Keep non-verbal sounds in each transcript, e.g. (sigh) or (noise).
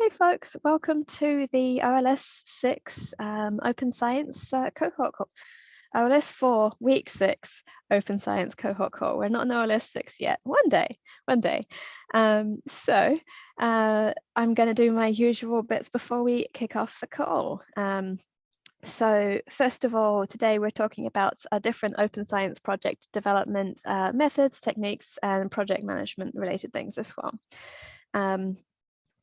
Hey folks, welcome to the OLS 6 um, Open Science uh, cohort call. OLS 4 week 6 Open Science cohort call. We're not in OLS 6 yet, one day, one day. Um, so uh, I'm going to do my usual bits before we kick off the call. Um, so first of all, today we're talking about a different open science project development uh, methods, techniques, and project management related things as well. Um,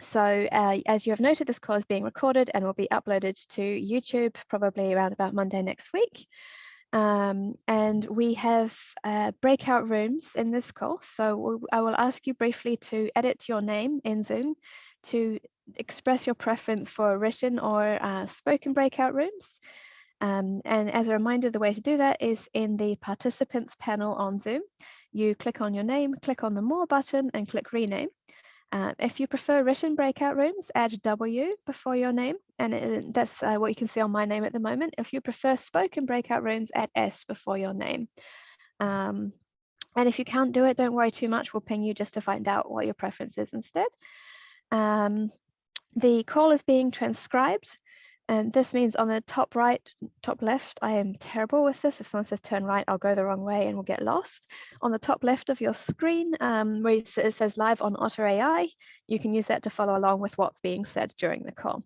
so uh, as you have noted, this call is being recorded and will be uploaded to YouTube probably around about Monday next week. Um, and we have uh, breakout rooms in this call. So I will ask you briefly to edit your name in Zoom to express your preference for written or uh, spoken breakout rooms. Um, and as a reminder, the way to do that is in the participants panel on Zoom. You click on your name, click on the more button and click rename. Uh, if you prefer written breakout rooms, add W before your name, and it, that's uh, what you can see on my name at the moment. If you prefer spoken breakout rooms, add S before your name. Um, and if you can't do it, don't worry too much. We'll ping you just to find out what your preference is instead. Um, the call is being transcribed. And this means on the top right, top left, I am terrible with this. If someone says turn right, I'll go the wrong way and we'll get lost. On the top left of your screen, um, where it says live on Otter AI, you can use that to follow along with what's being said during the call.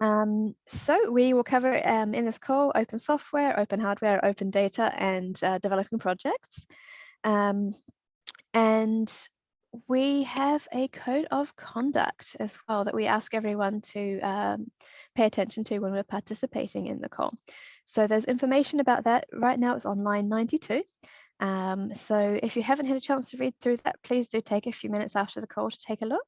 Um, so we will cover um, in this call open software, open hardware, open data, and uh, developing projects. Um, and we have a code of conduct as well that we ask everyone to um, pay attention to when we're participating in the call. So there's information about that. Right now it's on line 92. Um, so if you haven't had a chance to read through that, please do take a few minutes after the call to take a look.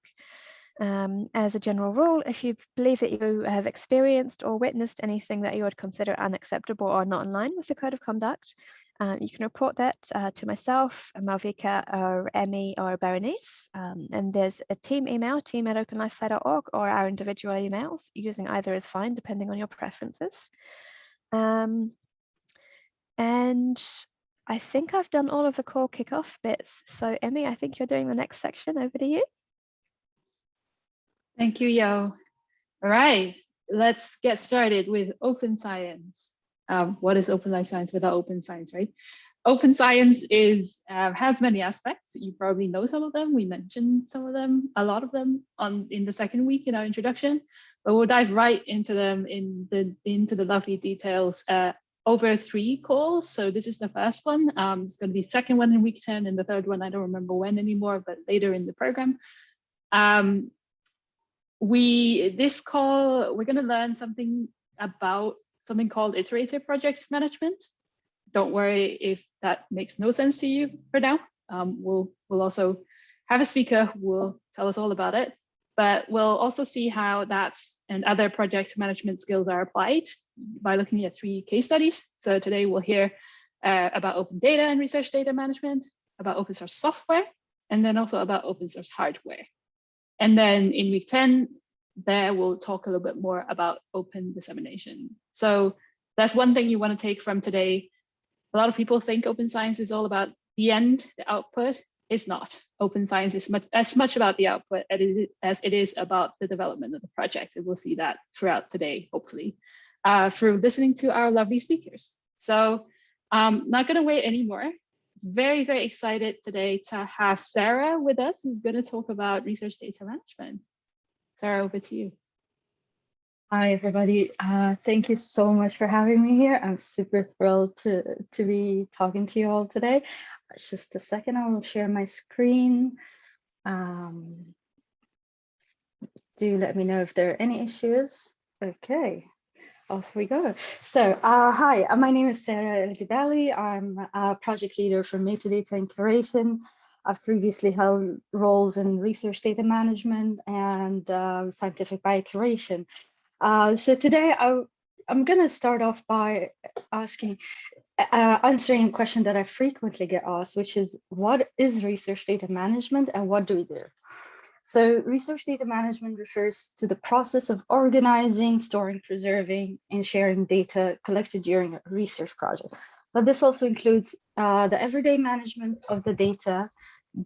Um, as a general rule, if you believe that you have experienced or witnessed anything that you would consider unacceptable or not in line with the code of conduct, uh, you can report that uh, to myself, Malvika, or Emmy, or Berenice. Um, and there's a team email, team at openlifesci.org, or our individual emails. Using either is fine, depending on your preferences. Um, and I think I've done all of the core kickoff bits. So Emmy, I think you're doing the next section. Over to you. Thank you, Yo. All right, let's get started with open science um, what is open life science without open science, right? Open science is uh, has many aspects. You probably know some of them. We mentioned some of them, a lot of them on in the second week in our introduction, but we'll dive right into them in the into the lovely details uh, over three calls. So this is the first one. Um, it's going to be second one in week 10 and the third one, I don't remember when anymore, but later in the program. Um, we this call, we're going to learn something about something called iterative project management. Don't worry if that makes no sense to you for now. Um, we'll, we'll also have a speaker who will tell us all about it, but we'll also see how that's and other project management skills are applied by looking at three case studies. So today we'll hear uh, about open data and research data management, about open source software, and then also about open source hardware. And then in week 10, there we'll talk a little bit more about open dissemination. So that's one thing you want to take from today. A lot of people think open science is all about the end, the output. It's not. Open science is much as much about the output as it is about the development of the project. And we'll see that throughout today, hopefully, uh, through listening to our lovely speakers. So I'm um, not going to wait anymore. Very, very excited today to have Sarah with us, who's going to talk about research data management. Sarah, over to you. Hi, everybody. Uh, thank you so much for having me here. I'm super thrilled to, to be talking to you all today. Just a second, I will share my screen. Um, do let me know if there are any issues. Okay, off we go. So, uh, hi, uh, my name is Sarah El I'm a project leader for metadata and curation I've previously held roles in research data management and uh, scientific biocuration. Uh, so today I, am going to start off by asking, uh, answering a question that I frequently get asked, which is what is research data management and what do we do? So research data management refers to the process of organizing, storing, preserving, and sharing data collected during a research project. But this also includes uh, the everyday management of the data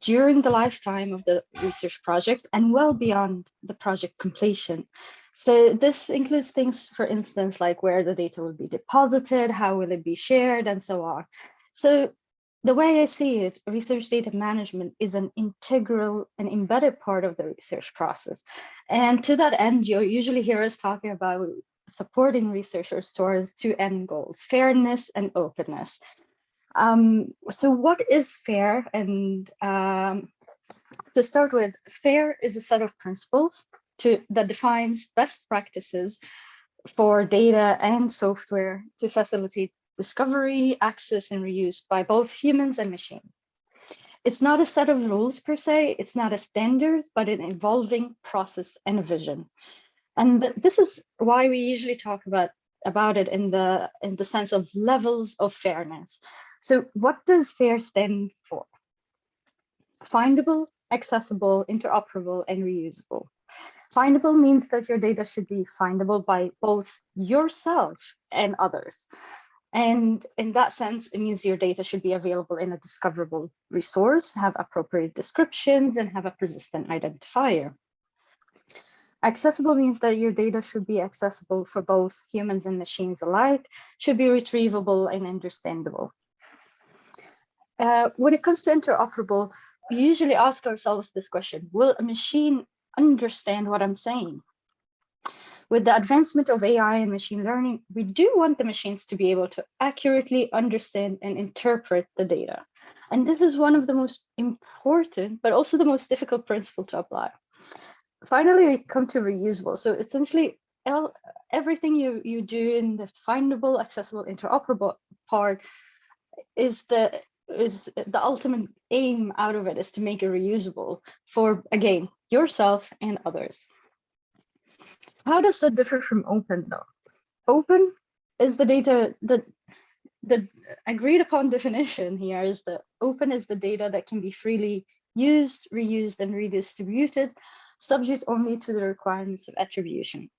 during the lifetime of the research project and well beyond the project completion. So this includes things, for instance, like where the data will be deposited, how will it be shared, and so on. So the way I see it, research data management is an integral and embedded part of the research process. And to that end, you usually hear us talking about supporting researchers towards two end goals, fairness and openness. Um, so what is fair? And um, to start with, fair is a set of principles to, that defines best practices for data and software to facilitate discovery, access, and reuse by both humans and machines. It's not a set of rules per se, it's not a standard, but an evolving process and a vision. And th this is why we usually talk about, about it in the, in the sense of levels of fairness. So what does FAIR stand for? Findable, accessible, interoperable, and reusable. Findable means that your data should be findable by both yourself and others. And in that sense, it means your data should be available in a discoverable resource, have appropriate descriptions, and have a persistent identifier. Accessible means that your data should be accessible for both humans and machines alike, should be retrievable and understandable. Uh, when it comes to interoperable, we usually ask ourselves this question, will a machine understand what I'm saying? With the advancement of AI and machine learning, we do want the machines to be able to accurately understand and interpret the data. And this is one of the most important, but also the most difficult principle to apply. Finally, we come to reusable. So essentially, everything you, you do in the findable, accessible, interoperable part is the is the ultimate aim out of it is to make it reusable for again yourself and others. How does that differ from open though? Open is the data that the agreed upon (laughs) definition here is that open is the data that can be freely used reused and redistributed subject only to the requirements of attribution.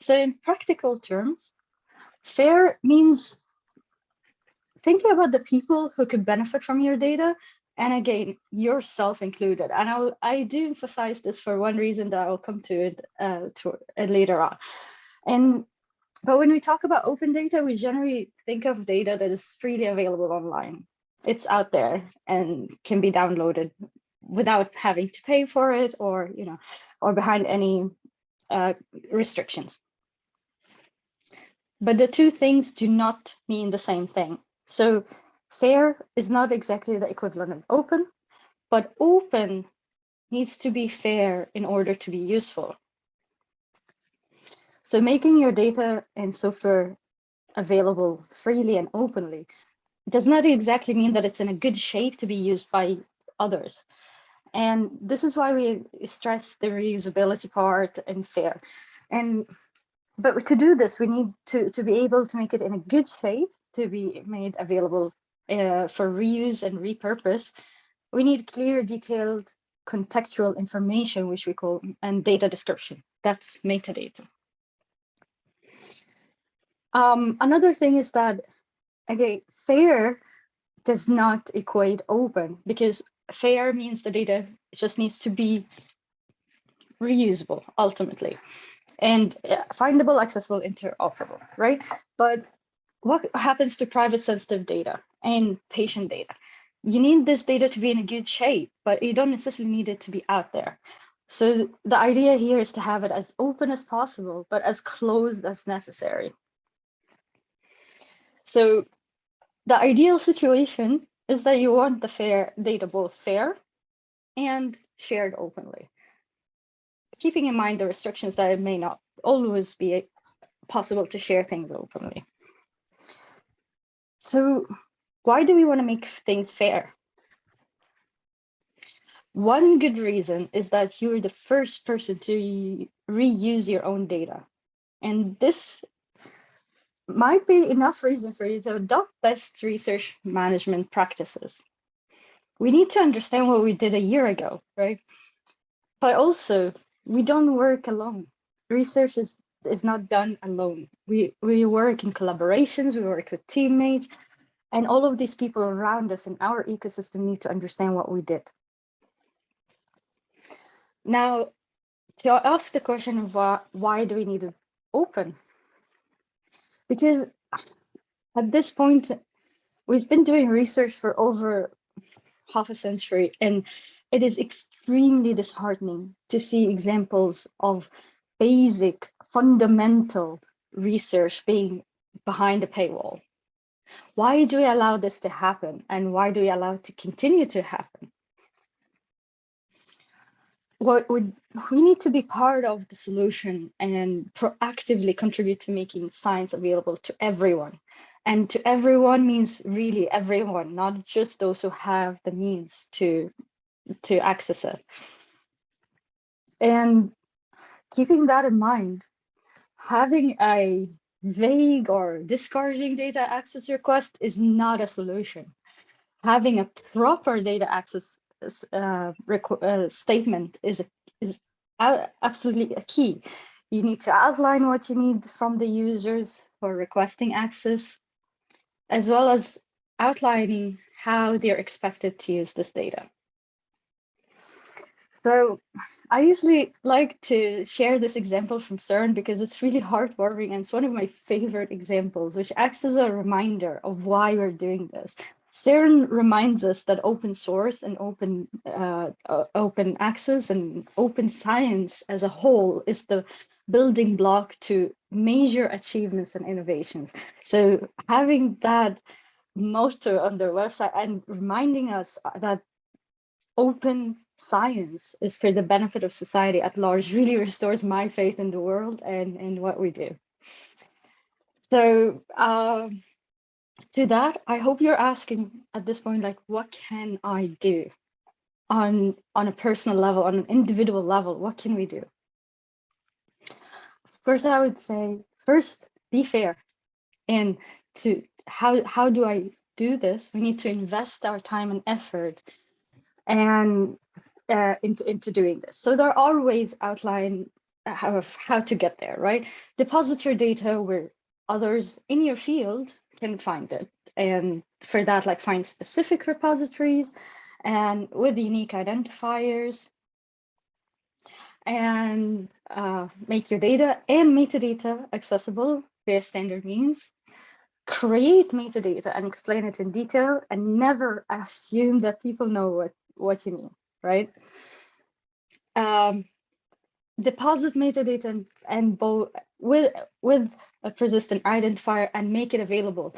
So in practical terms fair means thinking about the people who could benefit from your data and again yourself included. And I'll, i do emphasize this for one reason that i'll come to it uh, to, uh, later on. And but when we talk about open data we generally think of data that is freely available online. It's out there and can be downloaded without having to pay for it or you know or behind any uh, restrictions but the two things do not mean the same thing so fair is not exactly the equivalent of open, but open needs to be fair in order to be useful. So making your data and software available freely and openly does not exactly mean that it's in a good shape to be used by others. And this is why we stress the reusability part and fair. And but to do this, we need to, to be able to make it in a good shape to be made available uh, for reuse and repurpose, we need clear, detailed, contextual information, which we call and data description. That's metadata. Um, another thing is that, again, fair does not equate open because fair means the data just needs to be reusable ultimately and uh, findable, accessible, interoperable, right? But what happens to private sensitive data and patient data? You need this data to be in a good shape, but you don't necessarily need it to be out there. So the idea here is to have it as open as possible, but as closed as necessary. So the ideal situation is that you want the fair data both fair and shared openly, keeping in mind the restrictions that it may not always be possible to share things openly. So why do we want to make things fair? One good reason is that you're the first person to reuse your own data. And this might be enough reason for you to adopt best research management practices. We need to understand what we did a year ago, right? But also, we don't work alone. Research is is not done alone. We we work in collaborations, we work with teammates, And all of these people around us in our ecosystem need to understand what we did. Now, to ask the question of why, why do we need to open? Because at this point, we've been doing research for over half a century, and it is extremely disheartening to see examples of basic, fundamental research being behind a paywall. Why do we allow this to happen? And why do we allow it to continue to happen? What would we need to be part of the solution and proactively contribute to making science available to everyone. And to everyone means really everyone, not just those who have the means to, to access it. And keeping that in mind, having a vague or discouraging data access request is not a solution. Having a proper data access uh, uh, statement is, is absolutely a key. You need to outline what you need from the users for requesting access, as well as outlining how they're expected to use this data. So I usually like to share this example from CERN because it's really heartwarming and it's one of my favorite examples, which acts as a reminder of why we're doing this. CERN reminds us that open source and open uh, open access and open science as a whole is the building block to major achievements and innovations. So having that motto on their website and reminding us that open science is for the benefit of society at large really (laughs) restores my faith in the world and, and what we do. So um, to that, I hope you're asking at this point, like, what can I do on, on a personal level, on an individual level? What can we do? First, I would say, first, be fair. And to how, how do I do this? We need to invest our time and effort and uh, into, into doing this. So there are ways outlined of how to get there, right? Deposit your data where others in your field can find it. And for that, like find specific repositories and with unique identifiers and uh, make your data and metadata accessible via standard means. Create metadata and explain it in detail and never assume that people know what, what you mean, right? Um, deposit metadata and, and both with with a persistent identifier and make it available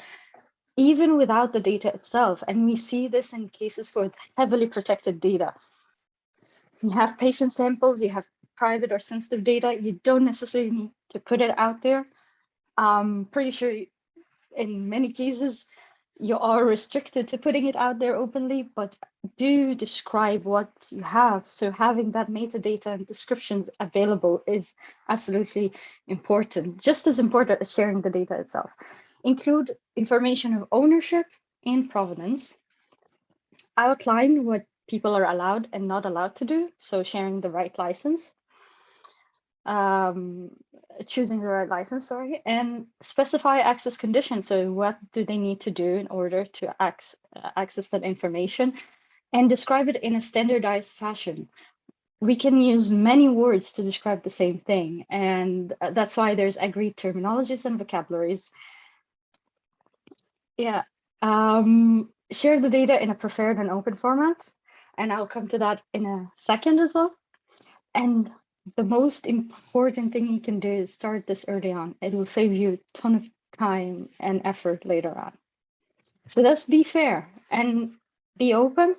even without the data itself. And we see this in cases with heavily protected data. You have patient samples you have private or sensitive data. You don't necessarily need to put it out there. I'm pretty sure in many cases you are restricted to putting it out there openly, but do describe what you have. So having that metadata and descriptions available is absolutely important, just as important as sharing the data itself. Include information of ownership and provenance. Outline what people are allowed and not allowed to do, so sharing the right license um, choosing the right license, sorry, and specify access conditions. So what do they need to do in order to access, access that information and describe it in a standardized fashion. We can use many words to describe the same thing. And uh, that's why there's agreed terminologies and vocabularies. Yeah, um, share the data in a preferred and open format. And I'll come to that in a second as well. And the most important thing you can do is start this early on. It will save you a ton of time and effort later on. So let's be fair and be open.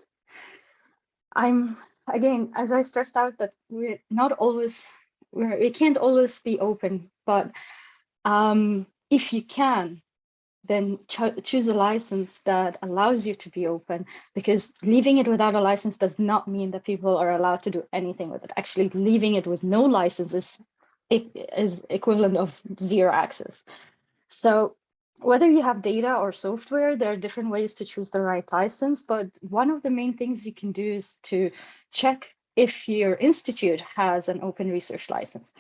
I'm again, as I stressed out that we're not always, we're, we can't always be open, but um, if you can, then cho choose a license that allows you to be open because leaving it without a license does not mean that people are allowed to do anything with it. Actually, leaving it with no license is, is equivalent of zero access. So whether you have data or software, there are different ways to choose the right license. But one of the main things you can do is to check if your institute has an open research license.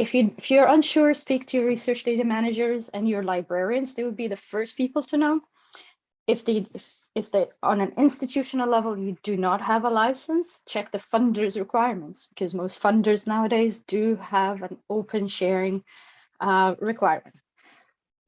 If, you, if you're unsure, speak to your research data managers and your librarians. They would be the first people to know. if they if, if they on an institutional level you do not have a license, check the funders requirements because most funders nowadays do have an open sharing uh, requirement.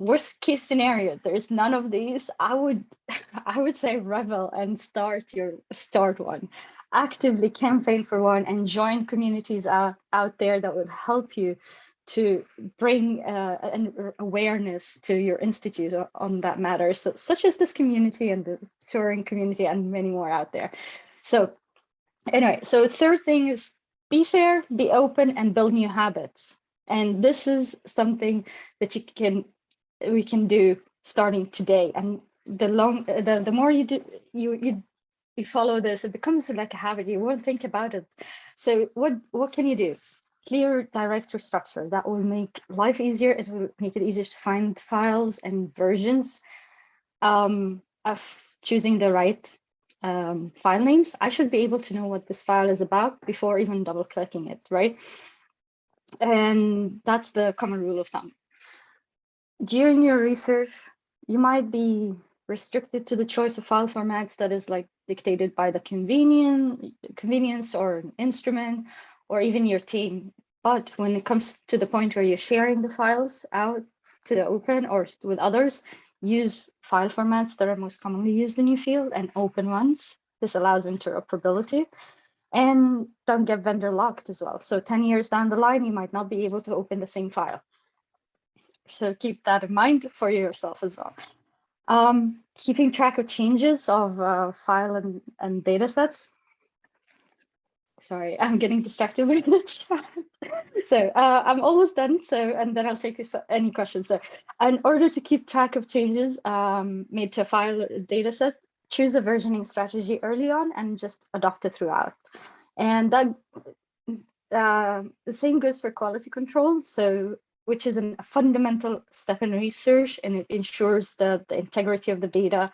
Worst case scenario, there's none of these. I would (laughs) I would say revel and start your start one. Actively campaign for one and join communities out, out there that will help you to bring uh, an awareness to your institute on that matter, so, such as this community and the Turing community and many more out there. So anyway, so third thing is be fair, be open, and build new habits. And this is something that you can we can do starting today. And the long the, the more you do you you you follow this, it becomes like a habit. You won't think about it. So what what can you do? clear directory structure that will make life easier. It will make it easier to find files and versions um, of choosing the right um, file names. I should be able to know what this file is about before even double clicking it, right? And that's the common rule of thumb. During your research, you might be restricted to the choice of file formats that is like dictated by the convenience, convenience or an instrument or even your team. But when it comes to the point where you're sharing the files out to the open or with others, use file formats that are most commonly used in your field and open ones. This allows interoperability and don't get vendor locked as well. So 10 years down the line, you might not be able to open the same file. So keep that in mind for yourself as well. Um, keeping track of changes of uh, file and, and data sets sorry, (laughs) I'm getting distracted with the chat. so uh, I'm almost done. So, and then I'll take this, any questions. So in order to keep track of changes um, made to a file data set, choose a versioning strategy early on and just adopt it throughout. And that uh, the same goes for quality control. So which is a fundamental step in research and it ensures that the integrity of the data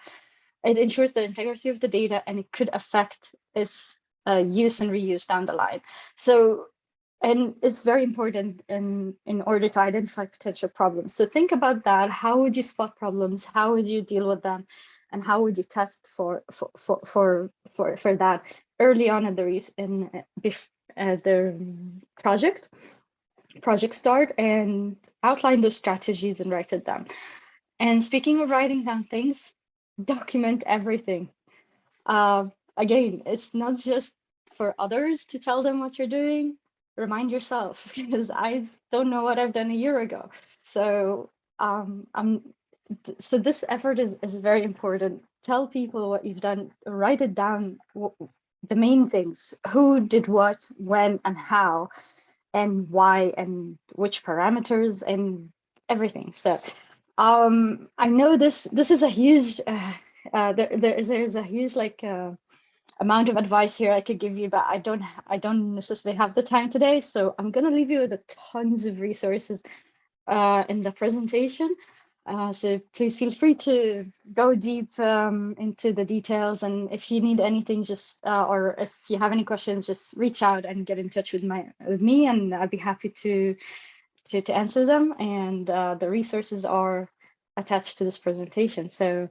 it ensures the integrity of the data and it could affect its uh, use and reuse down the line. So, and it's very important in, in order to identify potential problems. So think about that. How would you spot problems? How would you deal with them? And how would you test for for for for for, for that early on in the in uh, the project project start and outline those strategies and write it down. And speaking of writing down things, document everything. Uh, again, it's not just for others to tell them what you're doing, remind yourself (laughs) because I don't know what I've done a year ago. So um, I'm so this effort is, is very important. Tell people what you've done, write it down, the main things, who did what, when and how, and why, and which parameters and everything. So um, I know this, this is a huge, uh, uh, there, there's, there's a huge like uh, amount of advice here I could give you, but I don't I don't necessarily have the time today. So I'm gonna leave you with tons of resources uh, in the presentation. Uh, so please feel free to go deep um, into the details. And if you need anything, just uh, or if you have any questions, just reach out and get in touch with my with me, and I'd be happy to to, to answer them. And uh, the resources are attached to this presentation. So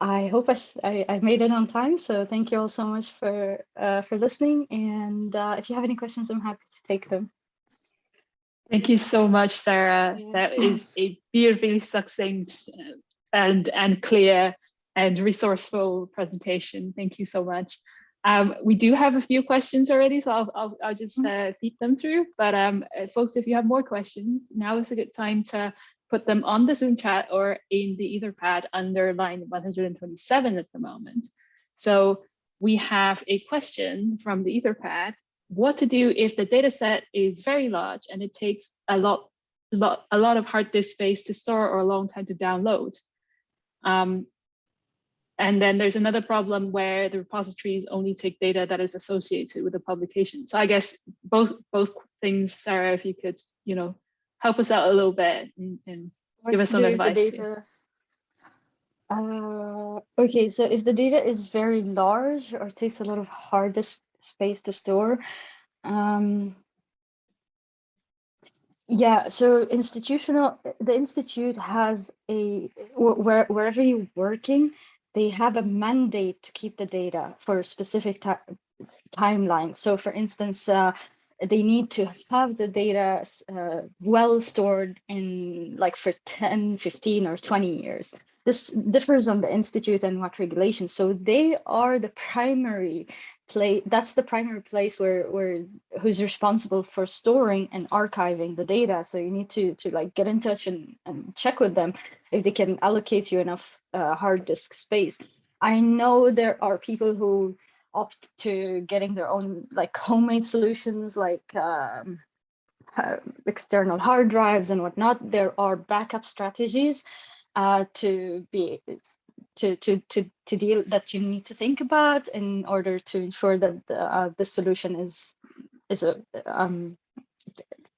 I hope I, I, I, made it on time. So thank you all so much for uh, for listening. And uh, if you have any questions, I'm happy to take them. Thank you so much, Sarah. Yeah. That is a beautifully succinct and and clear and resourceful presentation. Thank you so much. Um, we do have a few questions already, so I'll, I'll, I'll just mm-hmm. uh, feed them through. But um, uh, folks, if you have more questions, now is a good time to put them on the Zoom chat or in the Etherpad under line 127 at the moment. So we have a question from the Etherpad, what to do if the data set is very large and it takes a lot, lot, a lot of hard disk space to store or a long time to download. Um, and then there's another problem where the repositories only take data that is associated with the publication. So I guess both both things, Sarah, if you could, you know, help us out a little bit and, and give us some advice. Uh, okay, so if the data is very large or takes a lot of hard disk space to store, um, yeah, so institutional, the institute has a, where, wherever you're working, they have a mandate to keep the data for a specific ti- timeline. So for instance, uh, they need to have the data uh, well stored in like for 10, 15 or 20 years. This differs on the institute and what regulations. So they are the primary that's the primary place where, where who's responsible for storing and archiving the data. So you need to, to like get in touch and, and check with them if they can allocate you enough uh, hard disk space. I know there are people who opt to getting their own like homemade solutions like um, uh, external hard drives and whatnot. There are backup strategies uh, to be to to to to deal that you need to think about in order to ensure that the, uh, the solution is is a um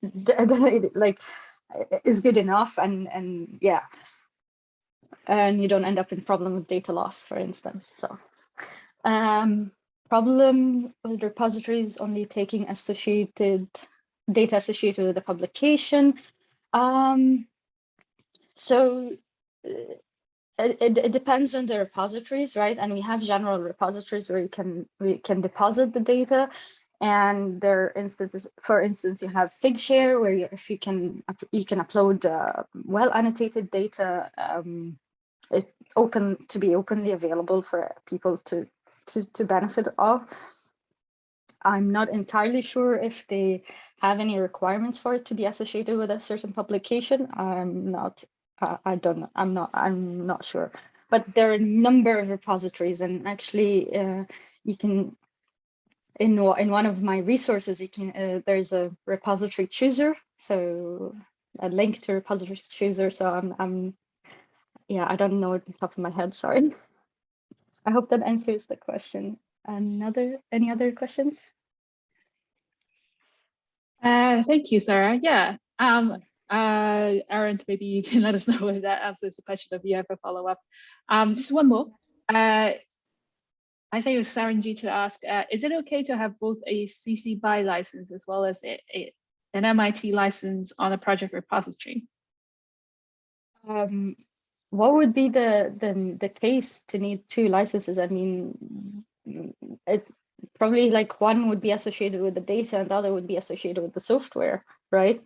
(laughs) like is good enough and and yeah. And you don't end up in problem with data loss for instance so. Um problem with repositories only taking associated data associated with the publication. Um so it, it depends on the repositories, right? And we have general repositories where you can we can deposit the data. And there are instances, for instance, you have Figshare where you, if you can you can upload uh, well annotated data, um, it open to be openly available for people to to to benefit of. I'm not entirely sure if they have any requirements for it to be associated with a certain publication. I'm not I don't know. I'm not. I'm not sure. But there are a number of repositories, and actually, uh, you can in in one of my resources, you can uh, there's a repository chooser, so a link to repository chooser. So I'm I'm yeah, I don't know at the top of my head. Sorry. I hope that answers the question. Another any other questions? Uh, thank you, Sarah. Yeah. Um, uh, Aaron, maybe you can (laughs) let us know if that answers the question if you have a follow-up. Um, just one more. Uh, I think it was Saranjit to ask, uh, is it okay to have both a CC BY license as well as a, a, an MIT license on a project repository? Um, what would be the, the the case to need two licenses? I mean, it probably like one would be associated with the data and the other would be associated with the software, right?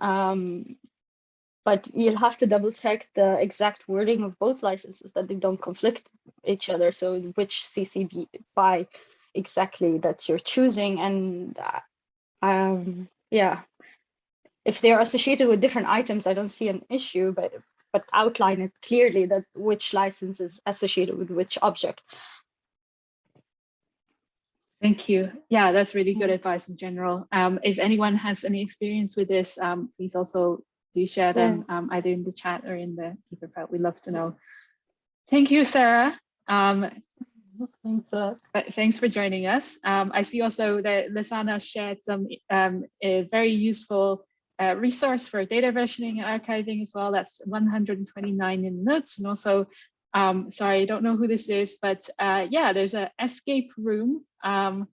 Um, but you'll have to double check the exact wording of both licenses that they don't conflict each other. So which CC BY exactly that you're choosing and uh, um, yeah, if they're associated with different items, I don't see an issue, but but outline it clearly that which license is associated with which object. Thank you. Yeah, that's really good advice in general. Um, if anyone has any experience with this, um, please also do share them um, either in the chat or in the Etherpad. We'd love to know. Thank you, Sarah. Um, thanks, for, thanks for joining us. Um, I see also that Lisana shared some um, a very useful uh, resource for data versioning and archiving as well. That's 129 in notes and also um, sorry, I don't know who this is, but uh, yeah, there's a escape room um,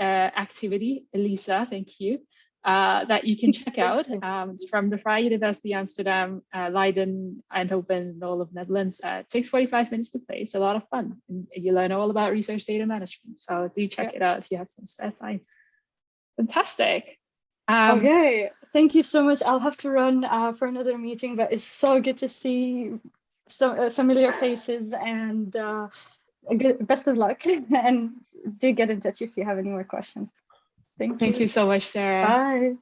uh, activity, Elisa, thank you, uh, that you can check out. (laughs) Um, it's from the Vrije University Amsterdam, uh, Leiden, Eindhoven, all of Netherlands. Uh, it takes 45 minutes to play. It's a lot of fun. And you learn all about research data management. So do check it out if you have some spare time. Fantastic. Um, okay, thank you so much. I'll have to run uh, for another meeting, but it's so good to see some uh, familiar faces and uh, good, best of luck (laughs) and do get in touch if you have any more questions. Thank, Thank you. you so much, Sarah. Bye.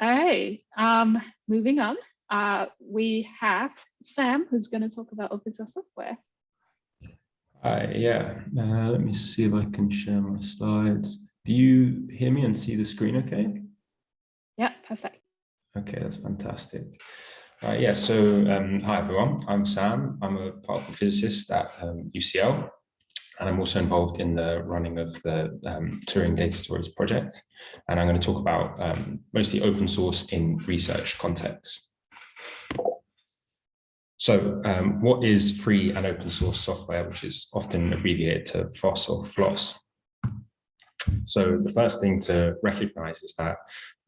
All right, um, moving on. Uh, we have Sam, who's going to talk about open source software. Hi, yeah, uh, let me see if I can share my slides. Do you hear me and see the screen okay? Yeah, perfect. Okay, that's fantastic. Uh, yeah, so um, hi everyone, I'm Sam. I'm a particle physicist at um, UCL, and I'm also involved in the running of the um, Turing Data Stories project. And I'm going to talk about um, mostly open source in research context. So um, what is free and open source software, which is often abbreviated to FOSS or FLOSS? So the first thing to recognize is that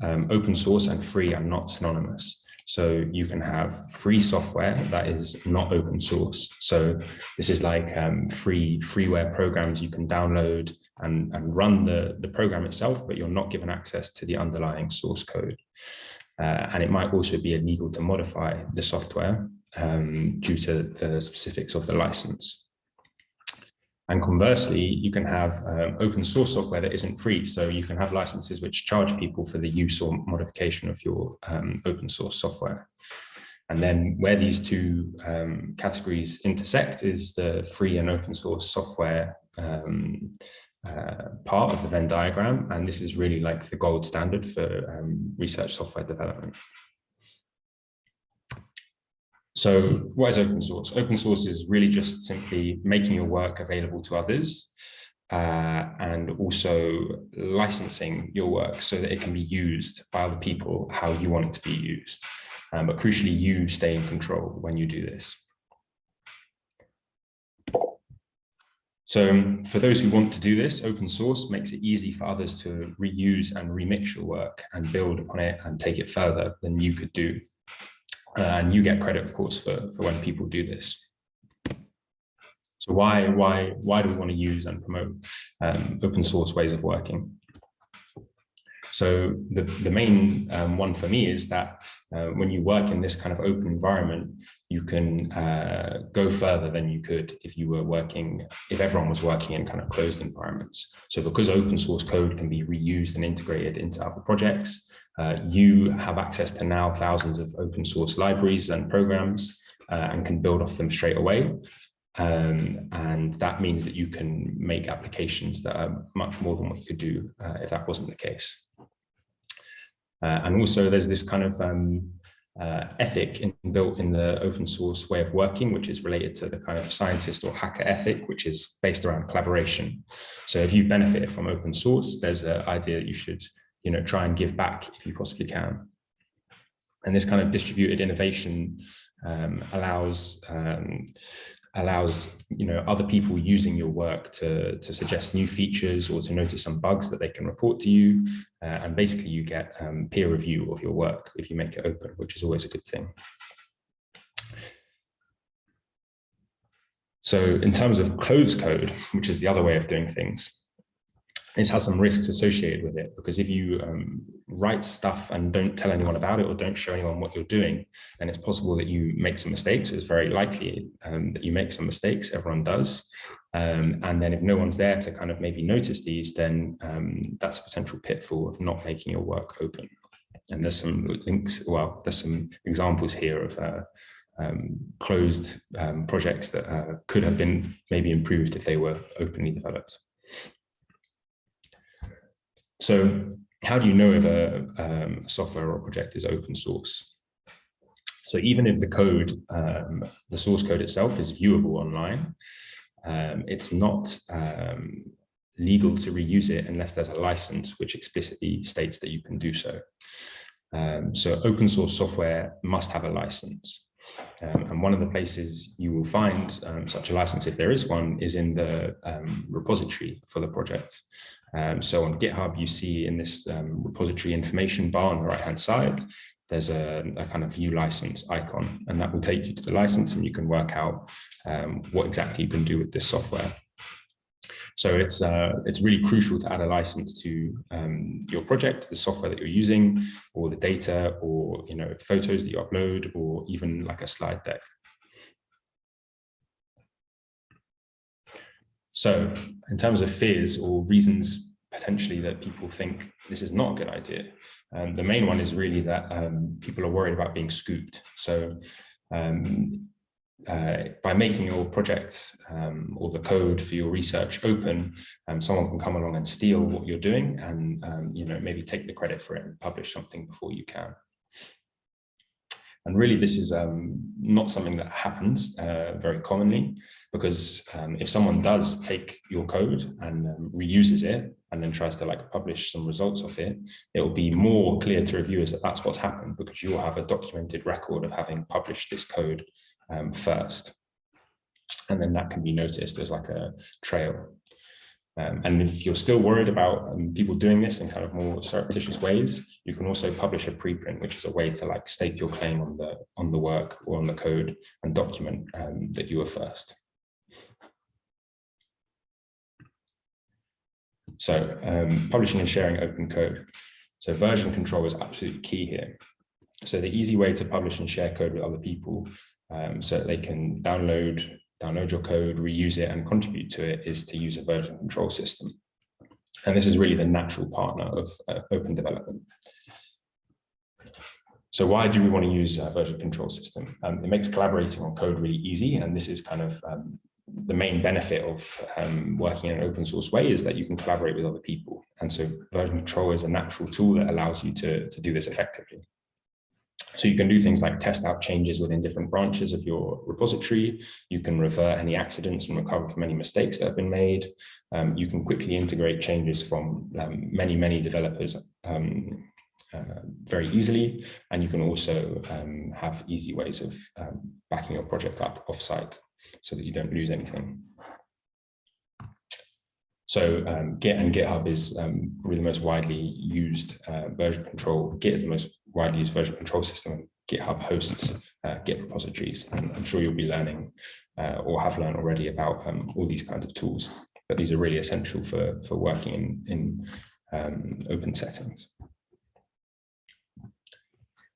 um, open source and free are not synonymous. So you can have free software that is not open source. So this is like um, free freeware programs you can download and, and run the, the program itself, but you're not given access to the underlying source code. Uh, and it might also be illegal to modify the software um, due to the specifics of the license. And conversely, you can have um, open source software that isn't free. So you can have licenses which charge people for the use or modification of your um, open source software. And then where these two um, categories intersect is the free and open source software um, uh, part of the Venn diagram. And this is really like the gold standard for um, research software development. So what is open source? Open source is really just simply making your work available to others uh, and also licensing your work so that it can be used by other people how you want it to be used. Um, but crucially, you stay in control when you do this. So um, for those who want to do this, open source makes it easy for others to reuse and remix your work and build upon it and take it further than you could do. And you get credit, of course, for, for when people do this. So why, why, why do we want to use and promote um, open source ways of working? So the, the main um, one for me is that uh, when you work in this kind of open environment, you can uh, go further than you could if you were working, if everyone was working in kind of closed environments. So because open source code can be reused and integrated into other projects, uh, you have access to now thousands of open source libraries and programs uh, and can build off them straight away. Um, and that means that you can make applications that are much more than what you could do uh, if that wasn't the case. Uh, and also there's this kind of um, uh, ethic built in the open source way of working, which is related to the kind of scientist or hacker ethic, which is based around collaboration. So if you benefited from open source, there's an idea that you should you know, try and give back if you possibly can. And this kind of distributed innovation um, allows um, allows you know other people using your work to to suggest new features or to notice some bugs that they can report to you. Uh, and basically you get um, peer review of your work if you make it open which is always a good thing. So in terms of closed code which is the other way of doing things this has some risks associated with it because if you um, write stuff and don't tell anyone about it or don't show anyone what you're doing, then it's possible that you make some mistakes. It's very likely um, that you make some mistakes. Everyone does. Um, and then if no one's there to kind of maybe notice these, then um, that's a potential pitfall of not making your work open. And there's some links, well, there's some examples here of uh, um, closed um, projects that uh, could have been maybe improved if they were openly developed. So how do you know if a, um, software or project is open source? So even if the code, um, the source code itself is viewable online, um, it's not um, legal to reuse it unless there's a license which explicitly states that you can do so. Um, so open source software must have a license. Um, and one of the places you will find um, such a license, if there is one, is in the um, repository for the project. Um, so on GitHub, you see in this um, repository information bar on the right-hand side, there's a, a, kind of view license icon, and that will take you to the license and you can work out um, what exactly you can do with this software. So it's uh, it's really crucial to add a license to um, your project, the software that you're using, or the data, or you know photos that you upload, or even like a slide deck. So in terms of fears or reasons potentially that people think this is not a good idea, um, the main one is really that um, people are worried about being scooped. So um, uh, by making your project um, or the code for your research open, um, someone can come along and steal what you're doing and um, you know maybe take the credit for it and publish something before you can. And really, this is um, not something that happens uh, very commonly, because um, if someone does take your code and um, reuses it and then tries to like publish some results of it, it will be more clear to reviewers that that's what's happened because you'll have a documented record of having published this code um, first. And then that can be noticed as like a trail. Um, and if you're still worried about um, people doing this in kind of more surreptitious ways, you can also publish a preprint, which is a way to like stake your claim on the on the work or on the code and document um, that you were first. So um, publishing and sharing open code. So version control is absolutely key here. So the easy way to publish and share code with other people um, so that they can download, download your code, reuse it and contribute to it is to use a version control system. And this is really the natural partner of uh, open development. So why do we want to use a version control system? Um, it makes collaborating on code really easy. And this is kind of um, the main benefit of um, working in an open source way is that you can collaborate with other people. And so version control is a natural tool that allows you to, to do this effectively. So you can do things like test out changes within different branches of your repository. You can revert any accidents and recover from any mistakes that have been made. Um, you can quickly integrate changes from um, many, many developers um, uh, very easily. And you can also um, have easy ways of um, backing your project up offsite so that you don't lose anything. So um, Git and GitHub is um, really the most widely used uh, version control. Git is the most widely used version control system. GitHub hosts uh, Git repositories, and I'm sure you'll be learning uh, or have learned already about um, all these kinds of tools. But these are really essential for for working in in um, open settings.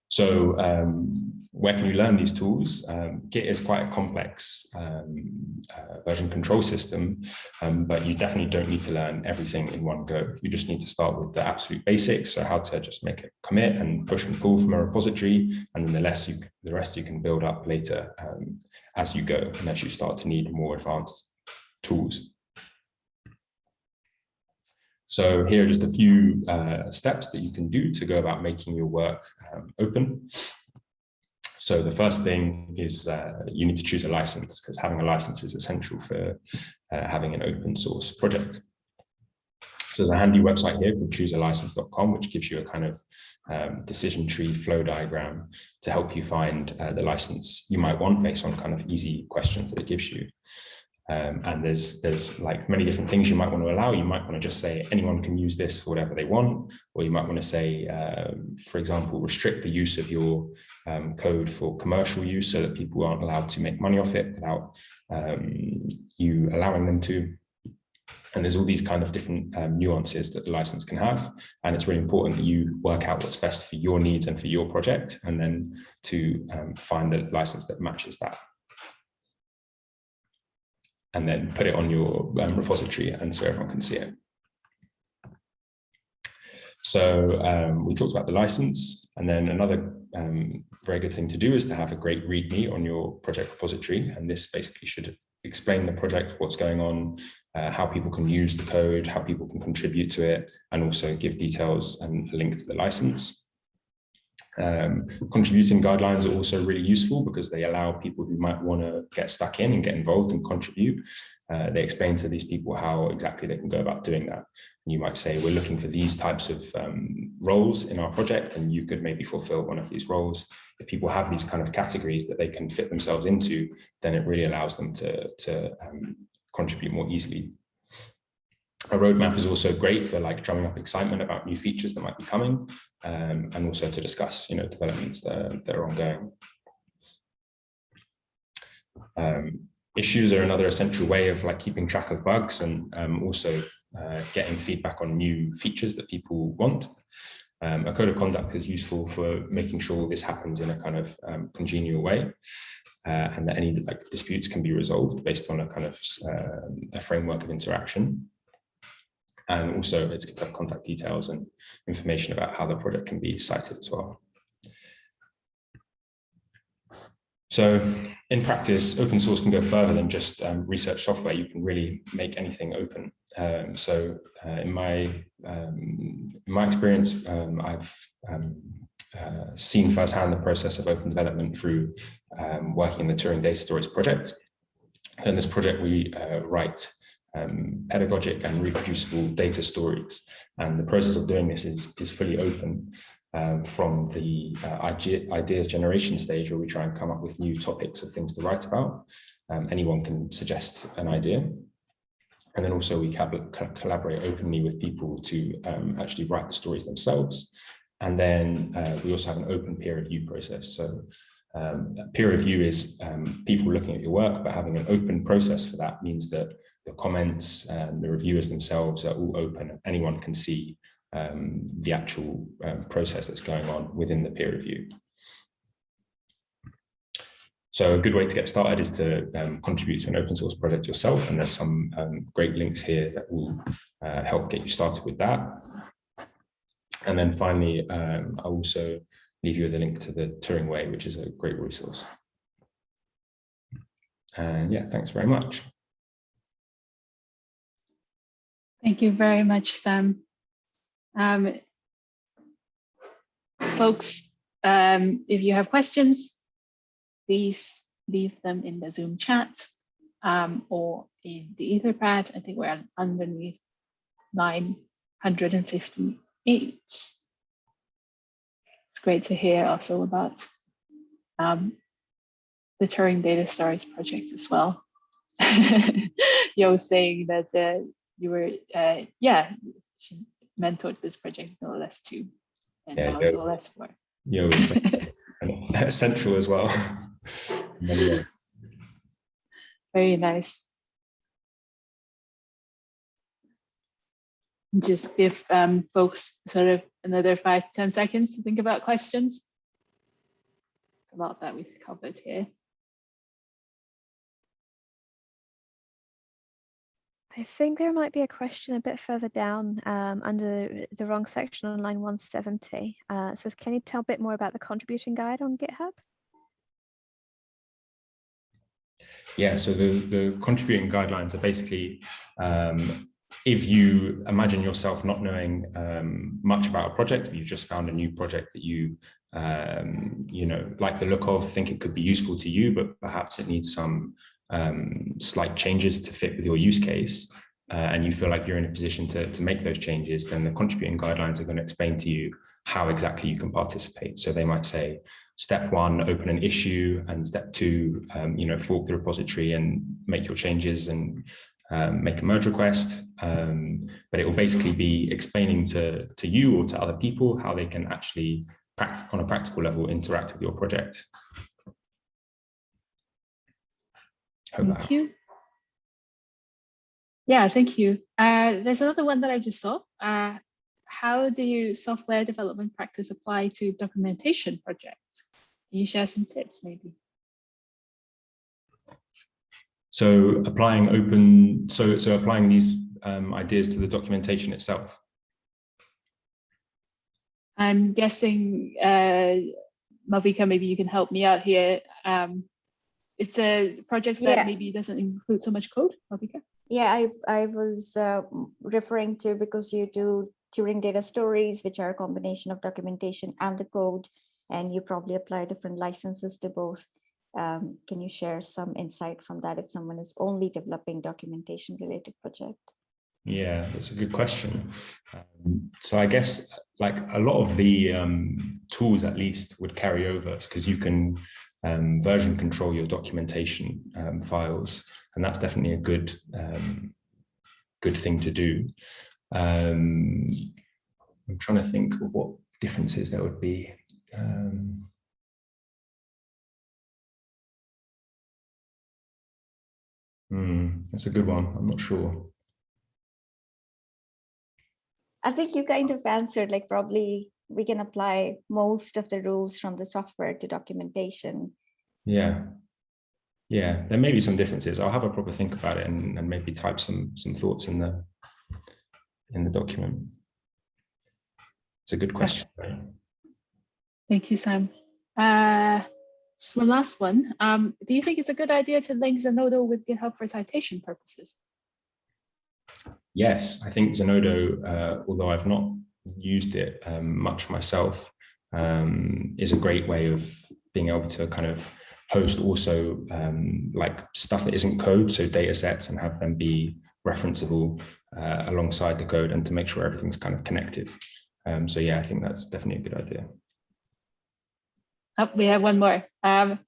So um, where can you learn these tools? Um, Git is quite a complex um, uh, version control system, um, but you definitely don't need to learn everything in one go. You just need to start with the absolute basics, so how to just make a commit and push and pull from a repository, and then the less you, the rest you can build up later um, as you go, and as you start to need more advanced tools. So here are just a few uh, steps that you can do to go about making your work um, open. So the first thing is uh, you need to choose a license because having a license is essential for uh, having an open source project. So there's a handy website here called choosealicense.com, which gives you a kind of um, decision tree flow diagram to help you find uh, the license you might want based on kind of easy questions that it gives you. Um, and there's there's like many different things you might want to allow. You might want to just say anyone can use this for whatever they want, or you might want to say, um, for example, restrict the use of your um, code for commercial use so that people aren't allowed to make money off it without um, you allowing them to. And there's all these kind of different um, nuances that the license can have. And it's really important that you work out what's best for your needs and for your project, and then to um, find the license that matches that and then put it on your um, repository and so everyone can see it. So um, we talked about the license and then another um, very good thing to do is to have a great README on your project repository. And this basically should explain the project, what's going on, uh, how people can use the code, how people can contribute to it, and also give details and a link to the license. Um, contributing guidelines are also really useful because they allow people who might want to get stuck in and get involved and contribute. Uh, they explain to these people how exactly they can go about doing that. And you might say, we're looking for these types of um, roles in our project, and you could maybe fulfill one of these roles. If people have these kind of categories that they can fit themselves into, then it really allows them to, to um, contribute more easily a roadmap is also great for like drumming up excitement about new features that might be coming um, and also to discuss you know developments that, that are ongoing. Um, issues are another essential way of like keeping track of bugs and um, also uh, getting feedback on new features that people want. Um, a code of conduct is useful for making sure this happens in a kind of um, congenial way. Uh, and that any like disputes can be resolved based on a kind of uh, a framework of interaction. And also it's contact details and information about how the project can be cited as well. So in practice, open source can go further than just um, research software. You can really make anything open. Um, so uh, in my um, in my experience, um, I've um, uh, seen firsthand the process of open development through um, working in the Turing data stories project. In this project, we uh, write um, pedagogic and reproducible data stories. And the process of doing this is, is fully open um, from the uh, ideas generation stage where we try and come up with new topics of things to write about. Um, anyone can suggest an idea. And then also we collaborate openly with people to um, actually write the stories themselves. And then uh, we also have an open peer review process. So um, peer review is um, people looking at your work, but having an open process for that means that the comments and the reviewers themselves are all open. Anyone can see um, the actual um, process that's going on within the peer review. So a good way to get started is to um, contribute to an open source project yourself. And there's some um, great links here that will uh, help get you started with that. And then finally, um, I'll also leave you with a link to the Turing Way, which is a great resource. And yeah, thanks very much. Thank you very much, Sam. Um, folks, um, if you have questions, please leave them in the Zoom chat um, or in the Etherpad. I think we're underneath 958. It's great to hear also about um, the Turing Data Stories project as well. (laughs) Yo saying that uh, you were, uh, yeah, she mentored this project no less too, and Yeah, now it's less for. Yo, (laughs) essential as well. Very nice. Just give um, folks sort of another five ten seconds to think about questions. It's a lot that we've covered here. I think there might be a question a bit further down um, under the wrong section on line 170. Uh, it says, can you tell a bit more about the contributing guide on GitHub? Yeah, so the, the contributing guidelines are basically um, if you imagine yourself not knowing um, much about a project, you've just found a new project that you um, you know like the look of, think it could be useful to you, but perhaps it needs some um, slight changes to fit with your use case, uh, and you feel like you're in a position to, to make those changes, then the contributing guidelines are going to explain to you how exactly you can participate. So they might say, step one, open an issue, and step two, um, you know, fork the repository and make your changes and um, make a merge request. Um, but it will basically be explaining to, to you or to other people how they can actually, on a practical level, interact with your project. Thank you. Yeah, thank you. Uh, there's another one that I just saw. Uh, how do you software development practice apply to documentation projects? Can you share some tips maybe? So applying open, so so applying these um, ideas to the documentation itself. I'm guessing, uh, Malvika, maybe you can help me out here. Um, it's a project that Yeah. maybe doesn't include so much code, Malvika. Yeah, I, I was uh, referring to because you do Turing data stories, which are a combination of documentation and the code, and you probably apply different licenses to both. Um, Can you share some insight from that if someone is only developing documentation related project? Yeah, that's a good question. Um, so I guess like a lot of the um, tools at least would carry over because you can um, version control your documentation um, files, and that's definitely a good um, good thing to do. Um, I'm trying to think of what differences there would be. Um, hmm, that's a good one. I'm not sure. I think you kind of answered, like probably we can apply most of the rules from the software to documentation. Yeah. Yeah, there may be some differences. I'll have a proper think about it and, and maybe type some some thoughts in the in the document. It's a good question. right? Thank you, Sam. Uh, just one last one. Um, do you think it's a good idea to link Zenodo with GitHub for citation purposes? Yes, I think Zenodo, uh, although I've not used it um, much myself, um, is a great way of being able to kind of host also um, like stuff that isn't code, so data sets and have them be referenceable uh, alongside the code and to make sure everything's kind of connected. Um, so yeah, I think that's definitely a good idea. Oh, we have one more. Um,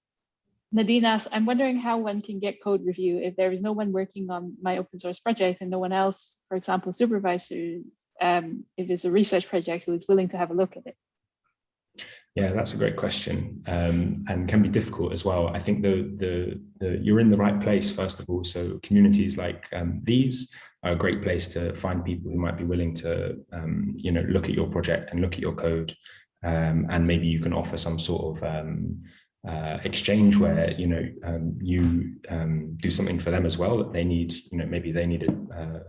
Nadine asks, I'm wondering how one can get code review if there is no one working on my open source project and no one else, for example, supervisors, um, if it's a research project who is willing to have a look at it. Yeah, that's a great question um, and can be difficult as well. I think the, the, the you're in the right place, first of all. So communities like um, these are a great place to find people who might be willing to, um, you know, look at your project and look at your code. Um, and maybe you can offer some sort of um, uh, exchange where, you know, um, you do something for them as well that they need, you know, maybe they need a, uh,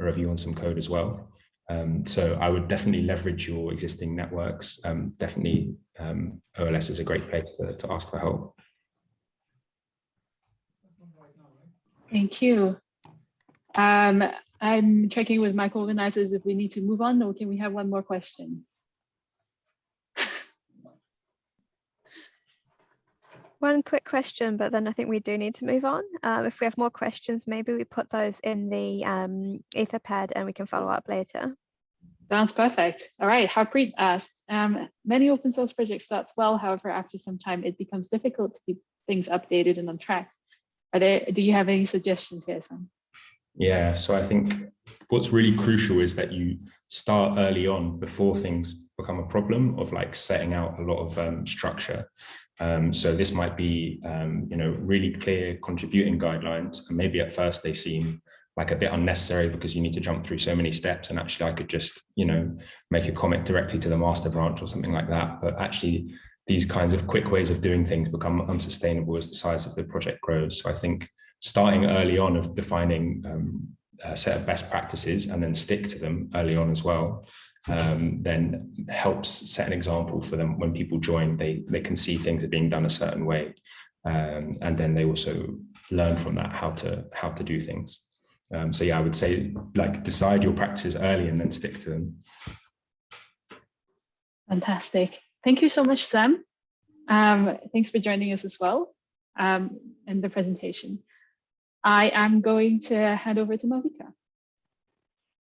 a review on some code as well. Um, so I would definitely leverage your existing networks. Um, definitely um, OLS is a great place to, to ask for help. Thank you. Um, I'm checking with my co-organizers if we need to move on or can we have one more question? One quick question, but then I think we do need to move on. Um, if we have more questions, maybe we put those in the um, Etherpad and we can follow up later. Sounds perfect. All right, Harpreet asks, um, many open source projects starts well, however, after some time it becomes difficult to keep things updated and on track. Are there, do you have any suggestions here, Sam? Yeah, so I think what's really crucial is that you start early on before things become a problem of like setting out a lot of um, structure. Um, so this might be, um, you know, really clear contributing guidelines, and maybe at first they seem like a bit unnecessary because you need to jump through so many steps. And actually, I could just, you know, make a comment directly to the master branch or something like that. But actually, these kinds of quick ways of doing things become unsustainable as the size of the project grows. So I think starting early on of defining um, a set of best practices and then stick to them early on as well um, then helps set an example for them. When people join they they can see things are being done a certain way. Um, and then they also learn from that how to how to do things. Um, so yeah i would say like decide your practices early and then stick to them. Fantastic. Thank you so much sam. Um, thanks for joining us as well um, in the presentation. I am going to hand over to Malvika.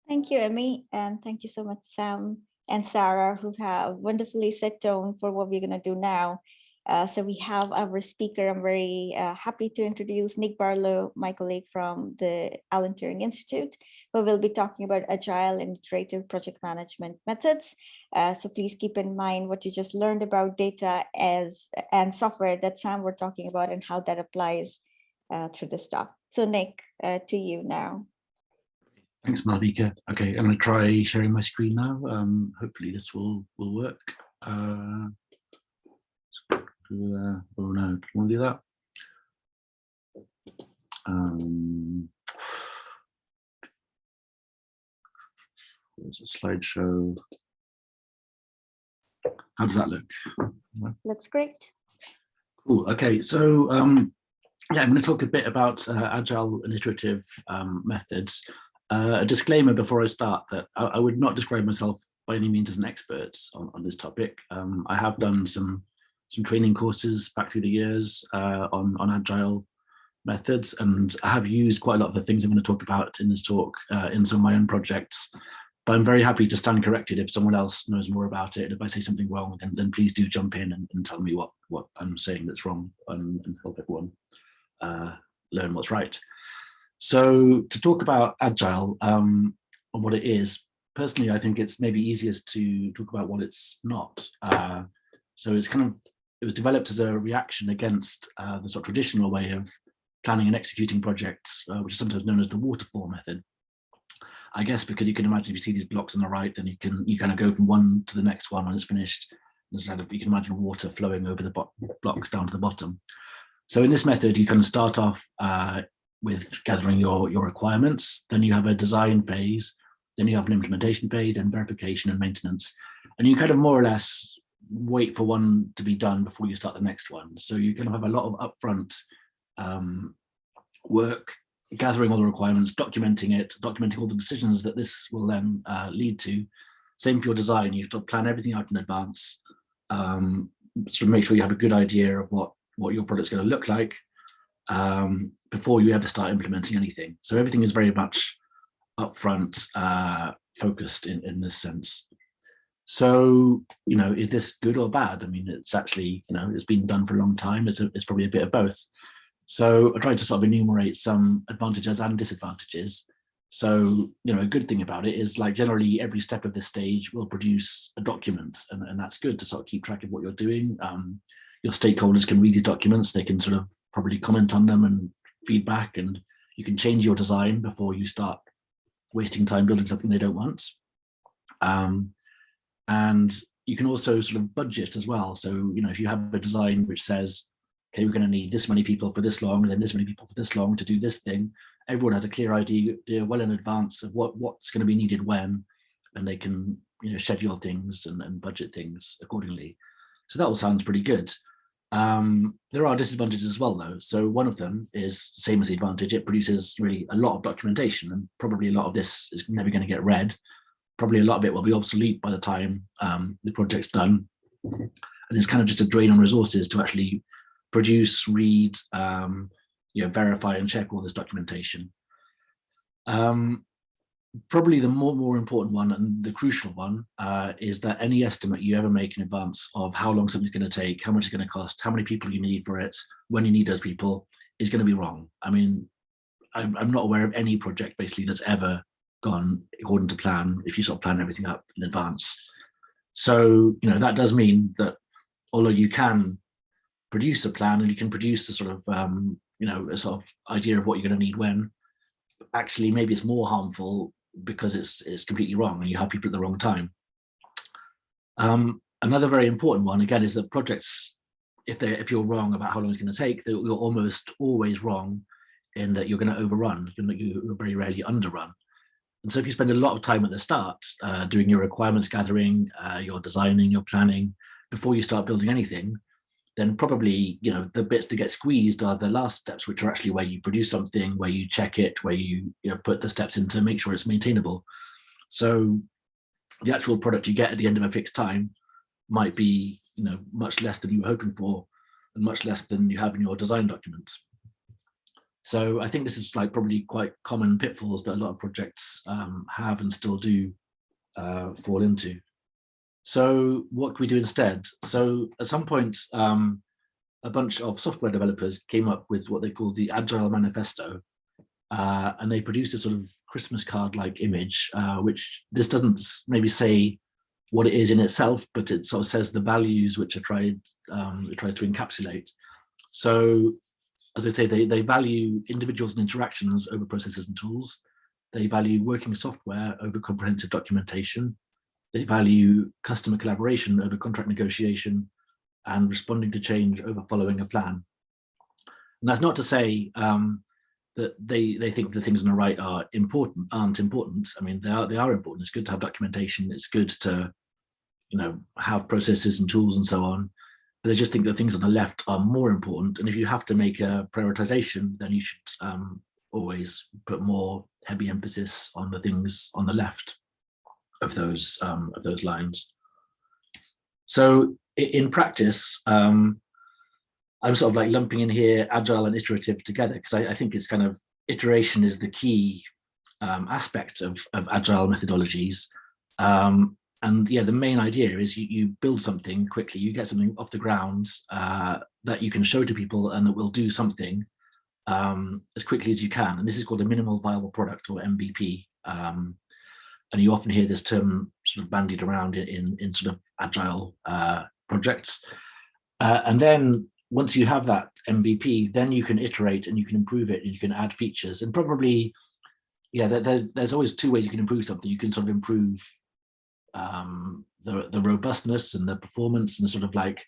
Thank you, Emmy, and thank you so much, Sam and Sarah, who have wonderfully set tone for what we're going to do now. Uh, so we have our speaker. I'm very uh, happy to introduce Nick Barlow, my colleague from the Alan Turing Institute, who will be talking about agile and iterative project management methods. Uh, so please keep in mind what you just learned about data as and software that Sam were talking about and how that applies through this talk. So Nick, uh, to you now. Thanks, Malvika. Okay, I'm going to try sharing my screen now. Um, hopefully this will will work. Uh, uh, oh no, do you want to do that? Um, there's a slideshow. How does that look? Looks great. Cool. Okay, so um, yeah, I'm going to talk a bit about uh, agile and iterative um, methods. Uh, a disclaimer before I start that I, I, would not describe myself by any means as an expert on, on this topic. Um, I have done some some training courses back through the years uh, on, on agile methods, and I have used quite a lot of the things I'm going to talk about in this talk uh, in some of my own projects. But I'm very happy to stand corrected if someone else knows more about it. If I say something wrong, then, then please do jump in and, and tell me what, what I'm saying that's wrong and, and help everyone uh, learn what's right. So to talk about Agile um, and what it is, personally, I think it's maybe easiest to talk about what it's not. Uh, so it's kind of, it was developed as a reaction against uh, the sort of traditional way of planning and executing projects, uh, which is sometimes known as the waterfall method. I guess because you can imagine if you see these blocks on the right, then you can you kind of go from one to the next one when it's finished. Instead of you can imagine water flowing over the blocks down to the bottom. So in this method, you kind of start off uh, with gathering your, your requirements. Then you have a design phase, then you have an implementation phase and verification and maintenance. And you kind of more or less wait for one to be done before you start the next one. So you kind of have a lot of upfront um, work, gathering all the requirements, documenting it, documenting all the decisions that this will then uh, lead to. Same for your design, you have to plan everything out in advance, um, sort of make sure you have a good idea of what, what your product's going to look like, um, before you ever start implementing anything. So everything is very much upfront uh, focused in, in this sense. So, you know, is this good or bad? I mean, it's actually, you know, it's been done for a long time. It's, a, it's probably a bit of both. So I tried to sort of enumerate some advantages and disadvantages. So, you know, a good thing about it is like generally every step of this stage will produce a document and, and that's good to sort of keep track of what you're doing. Um, your stakeholders can read these documents, they can sort of probably comment on them and feedback and you can change your design before you start wasting time building something they don't want. Um, and you can also sort of budget as well. So, you know, if you have a design which says, okay, we're going to need this many people for this long, and then this many people for this long to do this thing, everyone has a clear idea, well in advance of what, what's going to be needed when, and they can, you know, schedule things and, and budget things accordingly. So that all sounds pretty good. Um, there are disadvantages as well, though. So one of them is same as the advantage. It produces really a lot of documentation, and probably a lot of this is never going to get read. Probably a lot of it will be obsolete by the time um, the project's done. And it's kind of just a drain on resources to actually produce, read, um, you know, verify and check all this documentation. Um, probably the more, more important one and the crucial one uh, is that any estimate you ever make in advance of how long something's going to take, how much it's going to cost, how many people you need for it, when you need those people is going to be wrong. I mean, I'm, I'm not aware of any project basically that's ever gone according to plan if you sort of plan everything up in advance. So, you know, that does mean that although you can produce a plan and you can produce a sort of, um, you know, a sort of idea of what you're going to need when, actually maybe it's more harmful because it's it's completely wrong and you have people at the wrong time. Um, another very important one again is that projects, if they if you're wrong about how long it's going to take, you're almost always wrong in that you're going to overrun. You're, you're very rarely underrun. And so if you spend a lot of time at the start uh, doing your requirements gathering, uh, your designing, your planning, before you start building anything, then probably you know the bits that get squeezed are the last steps, which are actually where you produce something, where you check it, where you you know put the steps in to make sure it's maintainable. So the actual product you get at the end of a fixed time might be you know much less than you were hoping for, and much less than you have in your design documents. So I think this is like probably quite common pitfalls that a lot of projects um, have and still do uh, fall into. So what can we do instead? So at some point, um, a bunch of software developers came up with what they call the Agile Manifesto, uh, and they produced a sort of Christmas card-like image, uh, which this doesn't maybe say what it is in itself, but it sort of says the values which are tried, um, it tries to encapsulate. So as I say, they, they value individuals and interactions over processes and tools. They value working software over comprehensive documentation. They value customer collaboration over contract negotiation and responding to change over following a plan. And that's not to say um, that they they think the things on the right are important aren't important. I mean, they are they are important. It's good to have documentation. It's good to you know have processes and tools and so on. But they just think the things on the left are more important. And if you have to make a prioritization, then you should um, always put more heavy emphasis on the things on the left of those um, of those lines. So in practice, um, I'm sort of like lumping in here agile and iterative together because I, I, think it's kind of iteration is the key um, aspect of, of agile methodologies. Um, and yeah, the main idea is you, you build something quickly, you get something off the ground uh, that you can show to people and that will do something um, as quickly as you can. And this is called a minimal viable product or MVP. Um, and you often hear this term sort of bandied around in, in, sort of agile uh, projects. Uh, and then once you have that MVP, then you can iterate and you can improve it and you can add features and probably, yeah, there's, there's always two ways you can improve something. You can sort of improve um, the, the robustness and the performance and the sort of like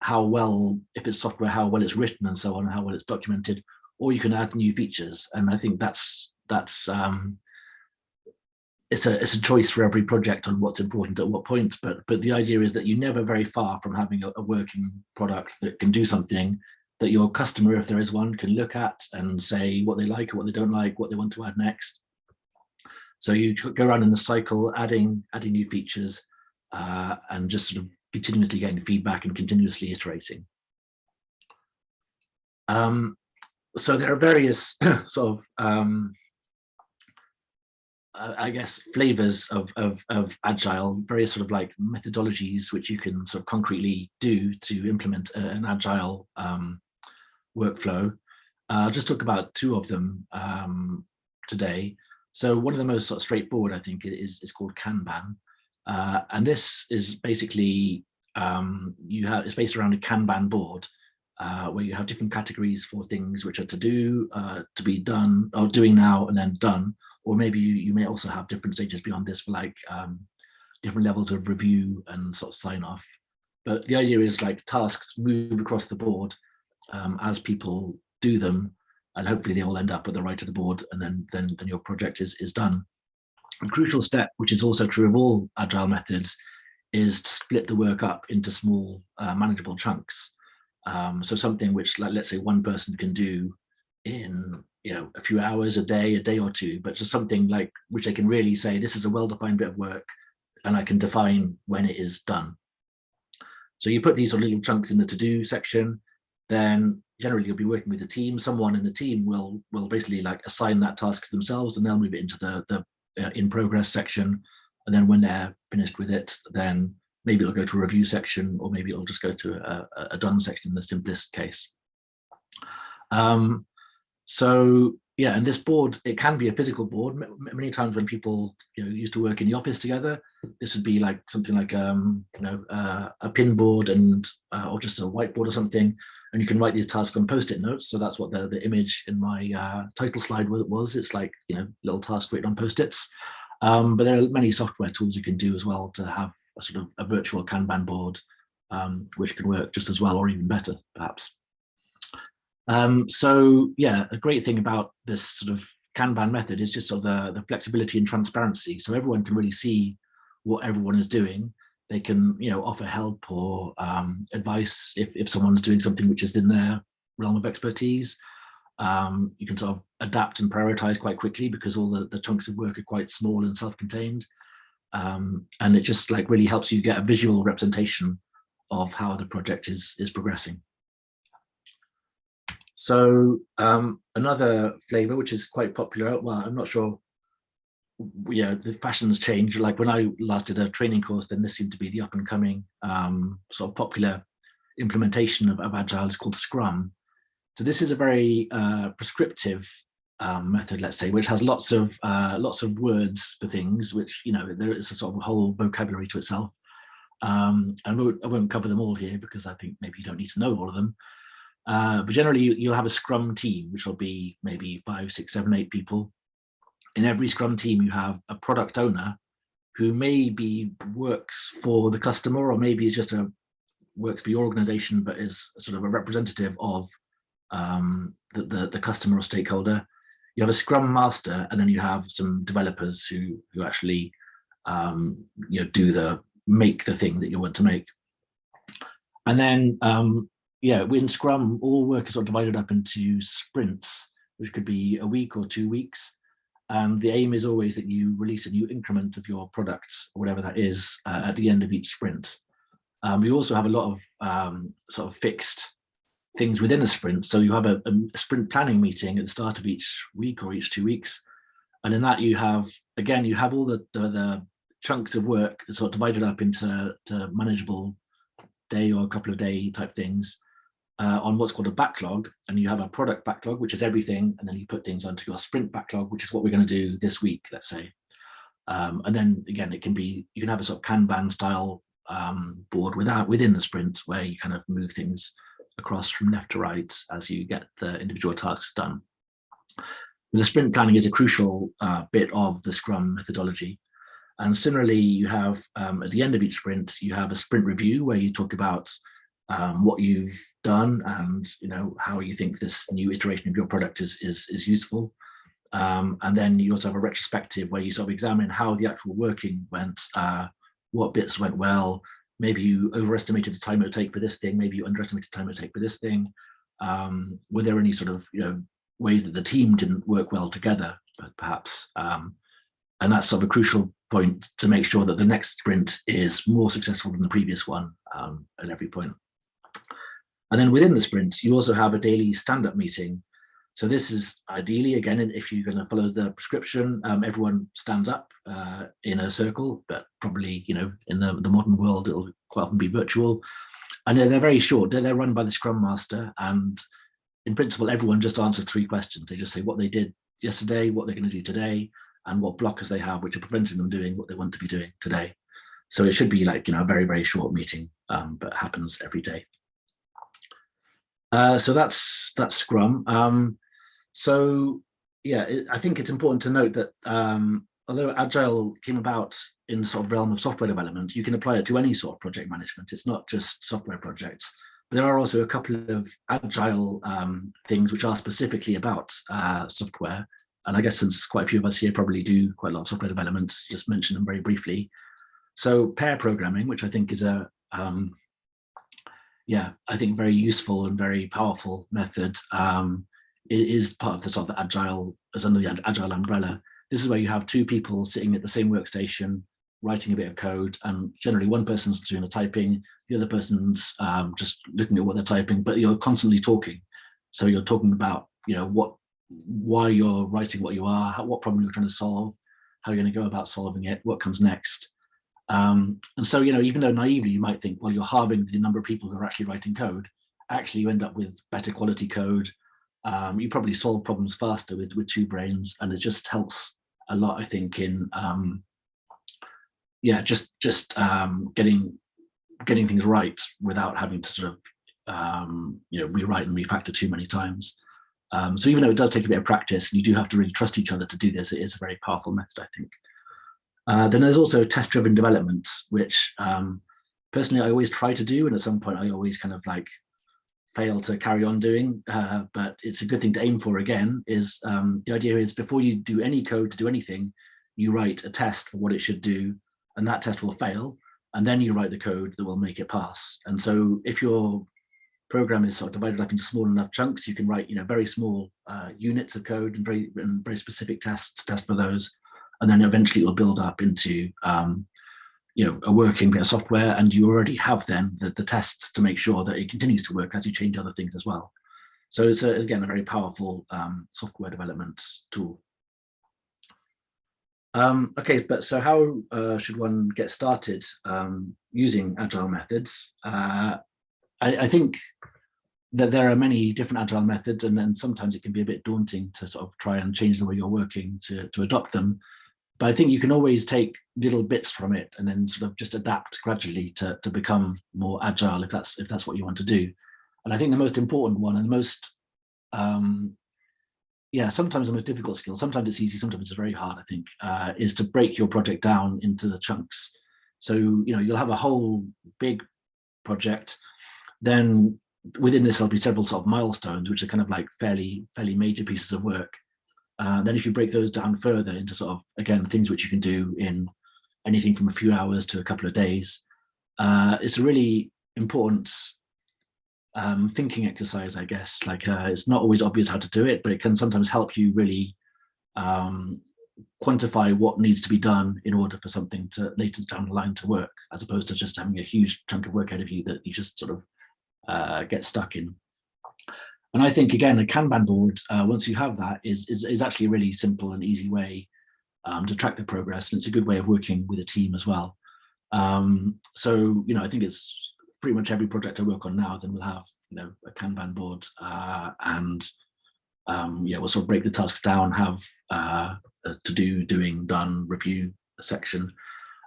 how well, if it's software, how well it's written and so on, and how well it's documented, or you can add new features. And I think that's, that's um, it's a it's a choice for every project on what's important at what point but but the idea is that you're never very far from having a, a, working product that can do something that your customer if there is one can look at and say what they like or what they don't like what they want to add next. So you go around in the cycle adding adding new features uh, and just sort of continuously getting feedback and continuously iterating. Um, so there are various (clears throat) sort of um, I guess, flavors of, of, of agile, various sort of like methodologies which you can sort of concretely do to implement a, an agile um, workflow. Uh, I'll just talk about two of them um, today. So one of the most sort of straightforward, I think, is, is called Kanban. Uh, and this is basically, um, you have, it's based around a Kanban board uh, where you have different categories for things which are to do, uh, to be done, or doing now and then done. Or maybe you, you may also have different stages beyond this for like um, different levels of review and sort of sign off. But the idea is like tasks move across the board um, as people do them, and hopefully they all end up at the right of the board, and then then then your project is is done. A crucial step, which is also true of all agile methods, is to split the work up into small uh, manageable chunks. Um, so something which, like, let's say, one person can do in you know a few hours a day, a day or two, but just something like which they can really say this is a well-defined bit of work, and I can define when it is done. So you put these little chunks in the to-do section, then generally you'll be working with a team. Someone in the team will will basically like assign that task to themselves, and they'll move it into the the uh, in progress section. And then when they're finished with it, then maybe it'll go to a review section, or maybe it'll just go to a, a done section in the simplest case. Um, so yeah, and this board, it can be a physical board. many times when people you know used to work in the office together, this would be like something like um, you know uh, a pin board and uh, or just a whiteboard or something and you can write these tasks on post-it notes. So that's what the, the image in my uh, title slide was. It's like, you know, little task written on post-its. Um, but there are many software tools you can do as well to have a sort of a virtual Kanban board, um, which can work just as well or even better, perhaps. Um, so yeah, a great thing about this sort of Kanban method is just sort of the, the flexibility and transparency. So everyone can really see what everyone is doing. They can you know offer help or um, advice if, if someone's doing something which is in their realm of expertise. Um, you can sort of adapt and prioritize quite quickly because all the, the chunks of work are quite small and self-contained. Um, and it just like really helps you get a visual representation of how the project is is progressing so um, another flavor which is quite popular well i'm not sure yeah, the fashions change. Like when I last did a training course, then this seemed to be the up and coming um, sort of popular implementation of, of Agile. It's called Scrum. So this is a very uh, prescriptive um, method, let's say, which has lots of uh, lots of words for things, which you know there is a sort of a whole vocabulary to itself. Um, and I won't, cover them all here because I think maybe you don't need to know all of them. Uh, but generally, you, you'll have a Scrum team, which will be maybe five, six, seven, eight people in every Scrum team, you have a product owner who maybe works for the customer or maybe is just a works for your organization, but is sort of a representative of um, the, the, the customer or stakeholder. You have a Scrum master, and then you have some developers who who actually um, you know do the make the thing that you want to make. And then um, yeah, in Scrum, all work is sort of divided up into sprints, which could be a week or two weeks. And the aim is always that you release a new increment of your product, or whatever that is, uh, at the end of each sprint. Um, we also have a lot of um, sort of fixed things within a sprint. So you have a, a, sprint planning meeting at the start of each week or each two weeks. And in that you have, again, you have all the, the, the chunks of work sort of divided up into manageable day or a couple of day type things uh, on what's called a backlog and you have a product backlog, which is everything. And then you put things onto your sprint backlog, which is what we're going to do this week, let's say. Um, and then again, it can be, you can have a sort of Kanban style um, board without within the sprint where you kind of move things across from left to right as you get the individual tasks done. The sprint planning is a crucial uh, bit of the Scrum methodology. And similarly, you have um, at the end of each sprint, you have a sprint review where you talk about um, what you've done and you know how you think this new iteration of your product is is, is useful. Um, and then you also have a retrospective where you sort of examine how the actual working went, uh, what bits went well, maybe you overestimated the time it would take for this thing, maybe you underestimated the time it would take for this thing. Um, were there any sort of you know ways that the team didn't work well together, perhaps? Um, and that's sort of a crucial point to make sure that the next sprint is more successful than the previous one um, at every point. And then within the sprint, you also have a daily stand-up meeting. So this is ideally, again, if you're going to follow the prescription, um, everyone stands up uh, in a circle, but probably, you know, in the, the modern world, it'll quite often be virtual. And they're, they're very short. They're, they're run by the Scrum Master. And in principle, everyone just answers three questions. They just say what they did yesterday, what they're going to do today, and what blockers they have, which are preventing them doing what they want to be doing today. So it should be like, you know, a very, very short meeting, um, but happens every day. Uh, so that's that's Scrum. Um, so yeah, it, I think it's important to note that um, although Agile came about in sort of realm of software development, you can apply it to any sort of project management. It's not just software projects. But there are also a couple of Agile um, things which are specifically about uh, software. And I guess since quite a few of us here probably do quite a lot of software development, just mention them very briefly. So pair programming, which I think is a, um, yeah, I think very useful and very powerful method. Um, is part of the sort of agile as under the agile umbrella. This is where you have two people sitting at the same workstation, writing a bit of code, and generally one person's doing the typing, the other person's um, just looking at what they're typing, but you're constantly talking. So you're talking about, you know, what, why you're writing what you are, how, what problem you're trying to solve, how you're going to go about solving it, what comes next. Um, and so, you know, even though naively you might think, well, you're halving the number of people who are actually writing code, actually you end up with better quality code, um, you probably solve problems faster with, with two brains and it just helps a lot, I think, in um, yeah, just just um, getting getting things right without having to sort of um, you know rewrite and refactor too many times. Um, so even though it does take a bit of practice, you do have to really trust each other to do this, it is a very powerful method, I think. Uh, then there's also test-driven development, which um, personally I always try to do, and at some point I always kind of like fail to carry on doing, uh, but it's a good thing to aim for again, is um, the idea is before you do any code to do anything, you write a test for what it should do, and that test will fail, and then you write the code that will make it pass. And so if your program is sort of divided up into small enough chunks, you can write you know, very small uh, units of code and very, and very specific tests, test for those, and then eventually it will build up into um, you know, a working bit of software and you already have then the, the tests to make sure that it continues to work as you change other things as well. So it's, a, again, a very powerful um, software development tool. Um, okay, but so how uh, should one get started um, using agile methods? Uh, I, I, think that there are many different agile methods and then sometimes it can be a bit daunting to sort of try and change the way you're working to, to adopt them. But I think you can always take little bits from it and then sort of just adapt gradually to, to become more agile if that's if that's what you want to do. And I think the most important one and the most um, yeah, sometimes the most difficult skill, sometimes it's easy, sometimes it's very hard, I think, uh, is to break your project down into the chunks. So, you know, you'll have a whole big project, then within this there'll be several sort of milestones, which are kind of like fairly, fairly major pieces of work. Uh, then if you break those down further into sort of, again, things which you can do in anything from a few hours to a couple of days, uh, it's a really important um, thinking exercise, I guess. Like uh, it's not always obvious how to do it, but it can sometimes help you really um, quantify what needs to be done in order for something to later down the line to work, as opposed to just having a huge chunk of work ahead of you that you just sort of uh, get stuck in. And I think, again, a Kanban board, uh, once you have that, is, is, is, actually a really simple and easy way um, to track the progress. And it's a good way of working with a team as well. Um, so, you know, I think it's pretty much every project I work on now, then we'll have, you know, a Kanban board uh, and um, yeah, we'll sort of break the tasks down, have uh, to do, doing, done, review section.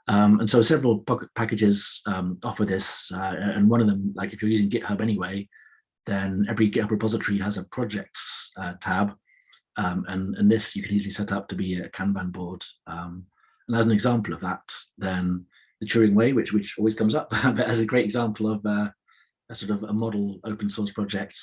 Um, and so several packages um, offer this, uh, and one of them, like if you're using GitHub anyway, then every GitHub repository has a projects uh, tab. Um, and, and this you can easily set up to be a Kanban board. Um, and as an example of that, then the Turing Way, which, which always comes up, (laughs) but as a great example of uh, a sort of a model open source project.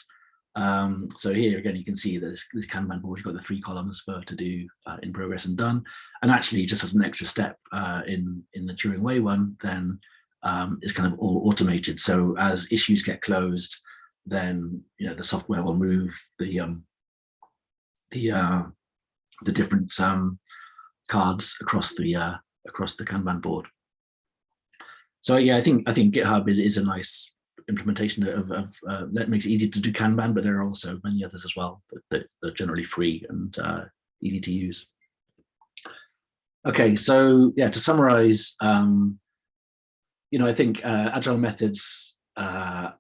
Um, so here again, you can see this, this Kanban board, you've got the three columns for to do uh, in progress and done. And actually just as an extra step uh, in, in the Turing Way one, then um, it's kind of all automated. So as issues get closed, then you know the software will move the um, the uh, the different um, cards across the uh, across the Kanban board. So yeah, I think I think GitHub is is a nice implementation of, of uh, that makes it easy to do Kanban, but there are also many others as well that, that, that are generally free and uh, easy to use. Okay, so yeah, to summarize, um, you know, I think uh, agile methods, uh,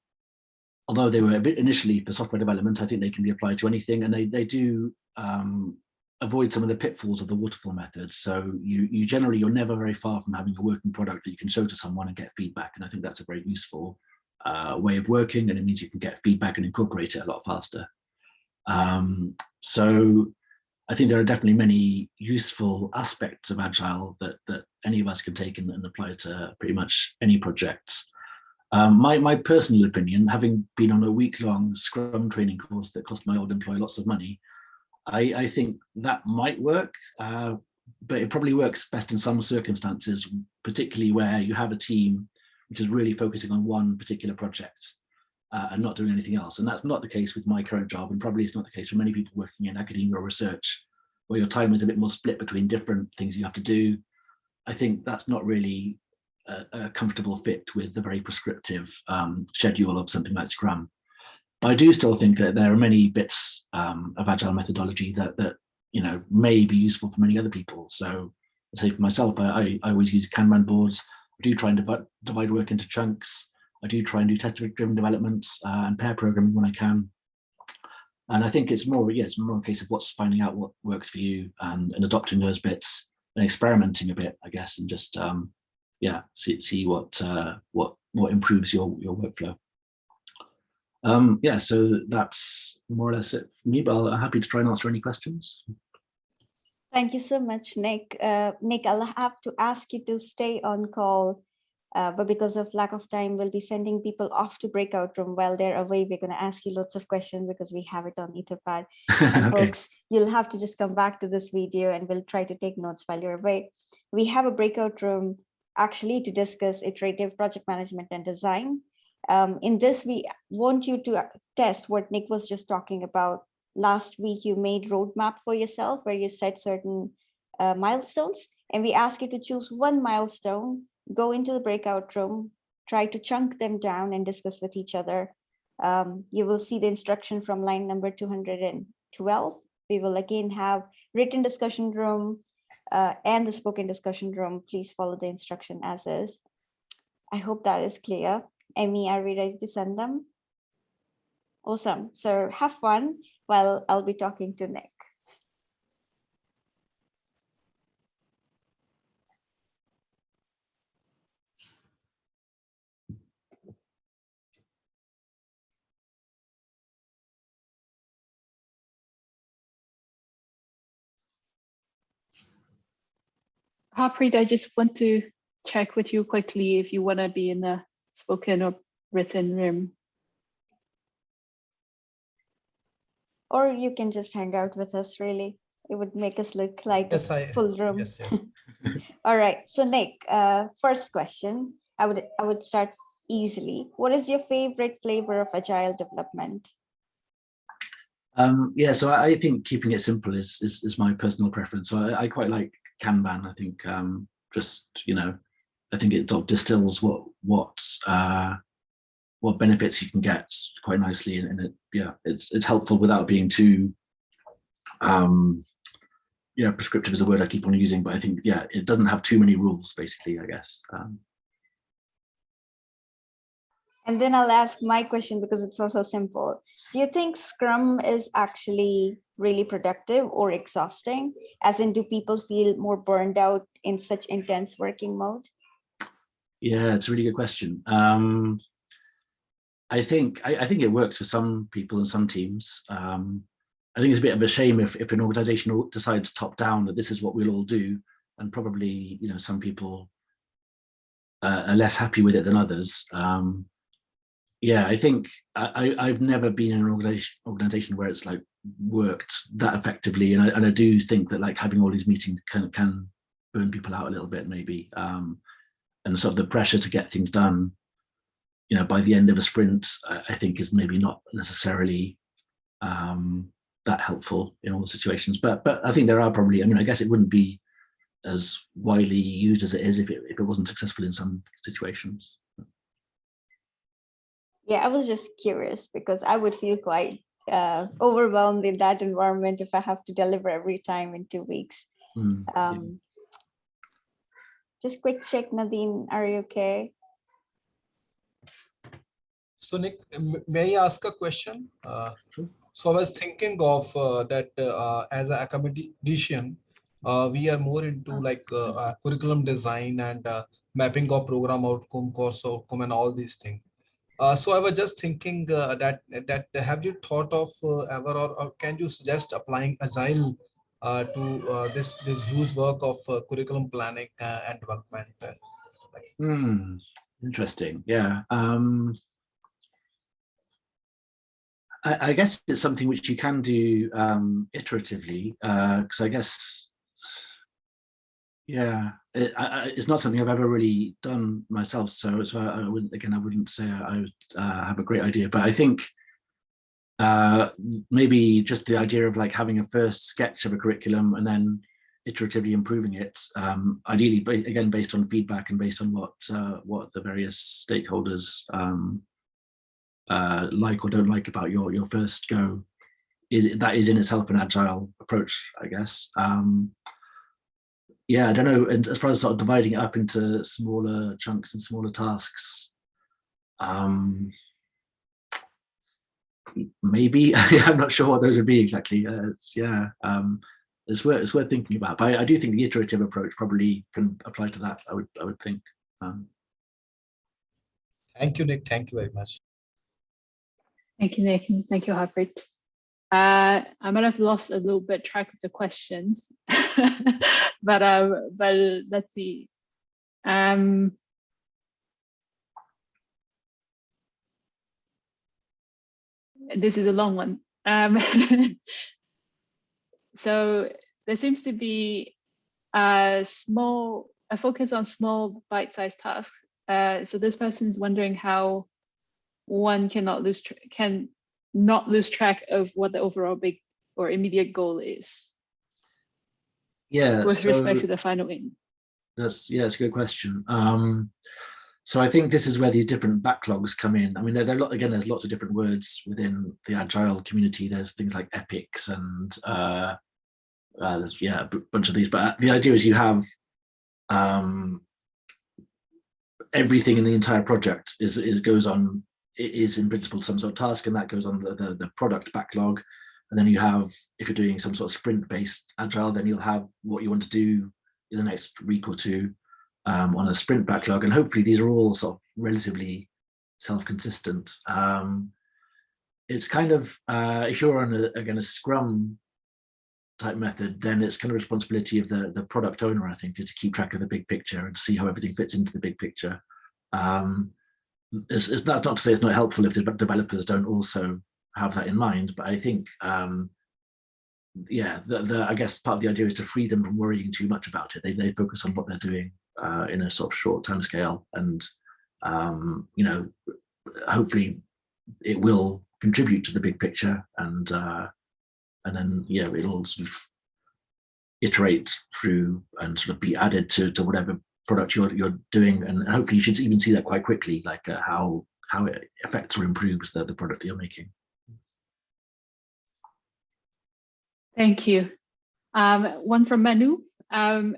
although they were a bit initially for software development, I think they can be applied to anything, and they they do um, avoid some of the pitfalls of the waterfall method. So you you generally you're never very far from having a working product that you can show to someone and get feedback, and I think that's a very useful uh, way of working, and it means you can get feedback and incorporate it a lot faster. Um, so I think there are definitely many useful aspects of Agile that, that any of us can take and, and apply to pretty much any project. Um, my, my personal opinion, having been on a week-long Scrum training course that cost my old employer lots of money, I, I think that might work, uh, but it probably works best in some circumstances, particularly where you have a team which is really focusing on one particular project uh, and not doing anything else. And that's not the case with my current job, and probably it's not the case for many people working in academia or research, where your time is a bit more split between different things you have to do. I think that's not really a, a comfortable fit with the very prescriptive um, schedule of something like Scrum. But I do still think that there are many bits um, of agile methodology that that you know may be useful for many other people. So, say for myself, I, I always use Kanban boards. I do try and divide, divide work into chunks. I do try and do test-driven development uh, and pair programming when I can. And I think it's more, yeah, more a case of what's finding out what works for you and, and adopting those bits and experimenting a bit, I guess, and just um, yeah, see see what uh, what what improves your your workflow. Um, yeah, so that's more or less it for me, but I'm happy to try and answer any questions. Thank you so much, Nick. Uh, Nick, I'll have to ask you to stay on call, uh, but because of lack of time, we'll be sending people off to breakout room while they're away. We're going to ask you lots of questions because we have it on Etherpad. (laughs) Okay. folks, you'll have to just come back to this video and we'll try to take notes while you're away. We have a breakout room actually to discuss iterative project management and design. Um, in this, we want you to uh, test what Nick was just talking about. Last week, you made roadmap for yourself where you set certain uh, milestones, and we ask you to choose one milestone, go into the breakout room, try to chunk them down and discuss with each other. Um, you will see the instruction from line number 212. We will again have written discussion room uh, and the spoken discussion room. Please follow the instruction as is. I hope that is clear. Emmy, are we ready to send them? Awesome. So have fun while I'll be talking to Nick. Harpreet, I just want to check with you quickly if you want to be in the spoken or written room. Or you can just hang out with us, really. It would make us look like Yes, a I, full room. yes, yes. (laughs) All right. So Nick, uh, first question, I would I would start easily. What is your favorite flavor of agile development? Um, yeah, so I, I think keeping it simple is is, is my personal preference. So I, I quite like Kanban. I think um, just you know, I think it sort of distills what what uh, what benefits you can get quite nicely, and, and it yeah, it's it's helpful without being too um, yeah prescriptive is a word I keep on using, but I think yeah, it doesn't have too many rules basically. I guess. Um, And then I'll ask my question because it's also simple. Do you think Scrum is actually really productive or exhausting? As in, do people feel more burned out in such intense working mode? Yeah, it's a really good question. Um, I think I, I think it works for some people and some teams. Um, I think it's a bit of a shame if, if an organization decides top down that this is what we'll all do, and probably you know some people uh, are less happy with it than others. Um, yeah, I think I, I, have never been in an organization organization where it's like worked that effectively, and I, and I do think that like having all these meetings can can burn people out a little bit maybe. Um, and sort of the pressure to get things done, you know, by the end of a sprint, I, I think is maybe not necessarily um, that helpful in all situations. But but I think there are probably, I mean, I guess it wouldn't be as widely used as it is if it, if it wasn't successful in some situations. Yeah, I was just curious because I would feel quite uh, overwhelmed in that environment if I have to deliver every time in two weeks. Mm, yeah. Um, just quick check, Nadine, are you okay? So Nick, may I ask a question? Uh, So I was thinking of uh, that uh, as an academician, uh, we are more into like uh, uh, curriculum design and uh, mapping of program outcome, course outcome and all these things. Uh, So I was just thinking uh, that, that have you thought of uh, ever or or can you suggest applying agile to this, this huge work of curriculum planning and development? Hmm, interesting. Yeah. Um, I, I guess it's something which you can do um, iteratively, because I guess, yeah, it, I, it's not something I've ever really done myself. So, so I, wouldn't, again, I wouldn't say I would uh, have a great idea, but I think uh, maybe just the idea of like having a first sketch of a curriculum and then iteratively improving it, um, ideally, again, based on feedback and based on what uh, what the various stakeholders um, uh, like or don't like about your your first go. Is that is in itself an agile approach, I guess. Um, yeah, I don't know. And as far as sort of dividing it up into smaller chunks and smaller tasks, um, maybe (laughs) I'm not sure what those would be exactly. Uh, it's, yeah, um, it's worth it's worth thinking about. But I, I do think the iterative approach probably can apply to that. I would I would think. Um, Thank you, Nick. Thank you very much. Thank you, Nick, and thank you, Harpreet. Uh, I might have lost a little bit track of the questions, (laughs) but um, but let's see. Um, this is a long one. Um, (laughs) so there seems to be a small a focus on small bite-sized tasks. Uh, so this person is wondering how one cannot lose can not lose track of what the overall big or immediate goal is yeah. with respect to the final aim. That's yeah, it's a good question. Um, so I think this is where these different backlogs come in. I mean, there, there are lot, again, there's lots of different words within the agile community. There's things like epics and uh, uh, there's yeah, a bunch of these. But the idea is you have um, everything in the entire project is is goes on is in principle some sort of task, and that goes on the the, the product backlog. And then you have, if you're doing some sort of sprint based agile, then you'll have what you want to do in the next week or two um, on a sprint backlog. And hopefully these are all sort of relatively self-consistent. Um, it's kind of, uh, if you're on a, again, a scrum type method, then it's kind of responsibility of the, the product owner, I think, is to keep track of the big picture and see how everything fits into the big picture. Um, it's, it's that's not to say it's not helpful if the developers don't also have that in mind, but I think um, yeah, the, the, I guess part of the idea is to free them from worrying too much about it. They, they focus on what they're doing uh, in a sort of short time scale and, um, you know, hopefully it will contribute to the big picture and, uh, and then, yeah, it'll sort of iterate through and sort of be added to, to whatever product you're, you're doing. And, hopefully you should even see that quite quickly, like uh, how, how it affects or improves the, the product you're making. Thank you. Um, one from Manu. Um,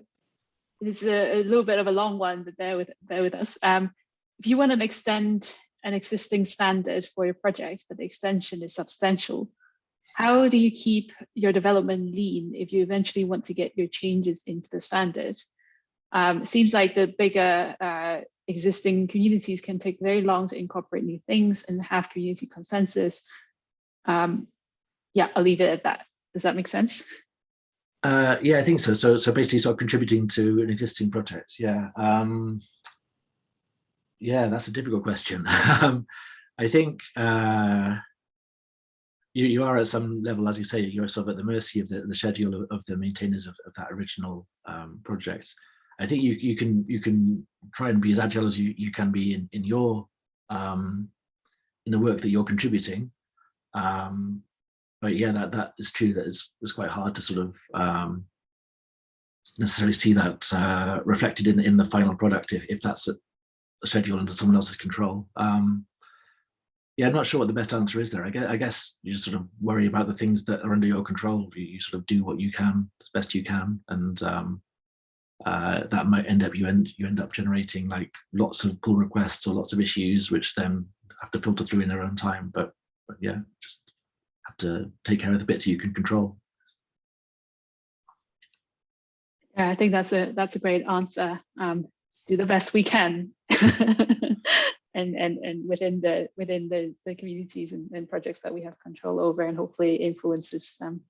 it's a, a little bit of a long one, but bear with bear with us. Um, if you want to extend an existing standard for your project, but the extension is substantial, how do you keep your development lean if you eventually want to get your changes into the standard? Um, seems like the bigger uh, existing communities can take very long to incorporate new things and have community consensus. Um, yeah, I'll leave it at that. Does that make sense? Uh, yeah, I think so. So, so basically, sort of contributing to an existing project. Yeah, um, yeah, that's a difficult question. (laughs) um, I think uh, you you are at some level, as you say, you're sort of at the mercy of the, the schedule of, of the maintainers of, of that original um, project. I think you you can you can try and be as agile as you you can be in in your um, in the work that you're contributing. Um, but yeah, that that is true. That is was quite hard to sort of um, necessarily see that uh, reflected in in the final product if if that's a, a schedule under someone else's control. Um, yeah, I'm not sure what the best answer is there. I guess, I guess you just sort of worry about the things that are under your control. You, you sort of do what you can as best you can, and um, uh, that might end up you end you end up generating like lots of pull requests or lots of issues, which then have to filter through in their own time. But, but yeah, just have to take care of the bits you can control. Yeah, I think that's a that's a great answer. Um, do the best we can, (laughs) and and and within the within the the communities and, and projects that we have control over, and hopefully influences. Um,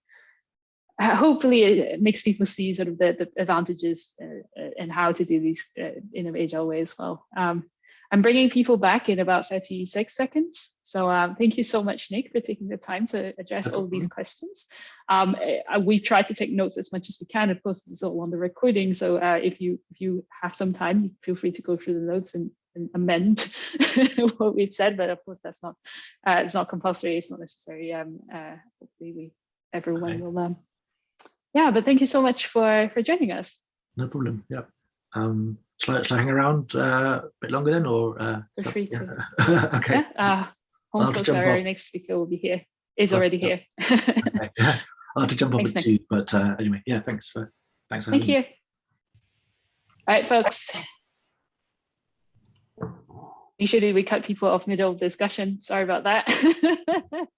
uh, hopefully, it makes people see sort of the, the advantages uh, uh, and how to do these uh, in an agile way as well. Um, I'm bringing people back in about 36 seconds. So um, thank you so much, Nick, for taking the time to address all these questions. Um, we've tried to take notes as much as we can. Of course, this is all on the recording. So uh, if you if you have some time, feel free to go through the notes and, and amend (laughs) what we've said. But of course, that's not uh, it's not compulsory. It's not necessary. Um, uh, hopefully, we everyone Okay. will. Um, yeah, but thank you so much for for joining us. No problem. Yeah. Um, shall I, shall I hang around uh, a bit longer then, or uh, Feel free yeah. (laughs) okay. Yeah, uh, home to jump our off. next speaker will be here. Is Oh, already here. (laughs) okay. Yeah. I'll have to jump Thanks, Nick. two, but uh, anyway, yeah. Thanks for thanks. For Thank having me. you. All right, folks. Usually we cut people off middle of discussion. Sorry about that. (laughs)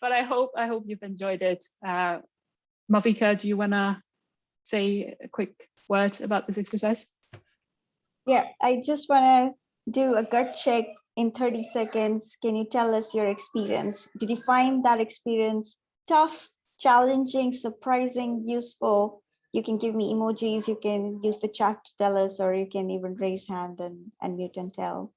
but I hope I hope you've enjoyed it. Uh, Malvika, do you want to say a quick word about this exercise? Yeah, I just want to do a gut check in 30 seconds. Can you tell us your experience? Did you find that experience tough, challenging, surprising, useful? You can give me emojis, you can use the chat to tell us, or you can even raise hand and, and mute and tell.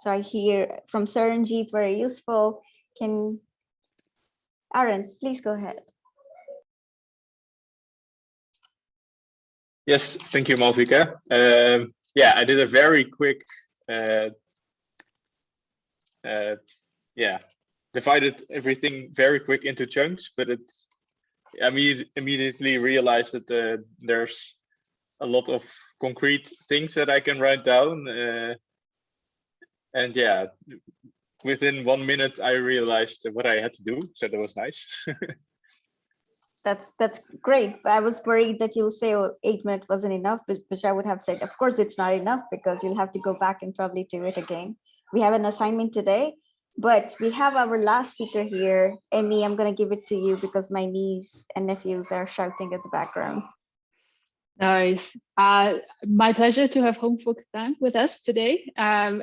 So I hear from Saranjeet, very useful. Can, Aaron, please go ahead. Yes, thank you, Malvika. Um, yeah, I did a very quick, uh, uh, yeah, divided everything very quick into chunks, but it's, I imme- immediately realized that uh, there's a lot of concrete things that I can write down. Uh, and yeah, within one minute, I realized what I had to do, so that was nice. (laughs) That's that's great. I was worried that you'll say oh, eight minutes wasn't enough, which which I would have said, of course, it's not enough because you'll have to go back and probably do it again. We have an assignment today, but we have our last speaker here. Emmy, I'm going to give it to you because my niece and nephews are shouting at the background. Nice. Uh, my pleasure to have Hong Phuc Dang with us today. Um,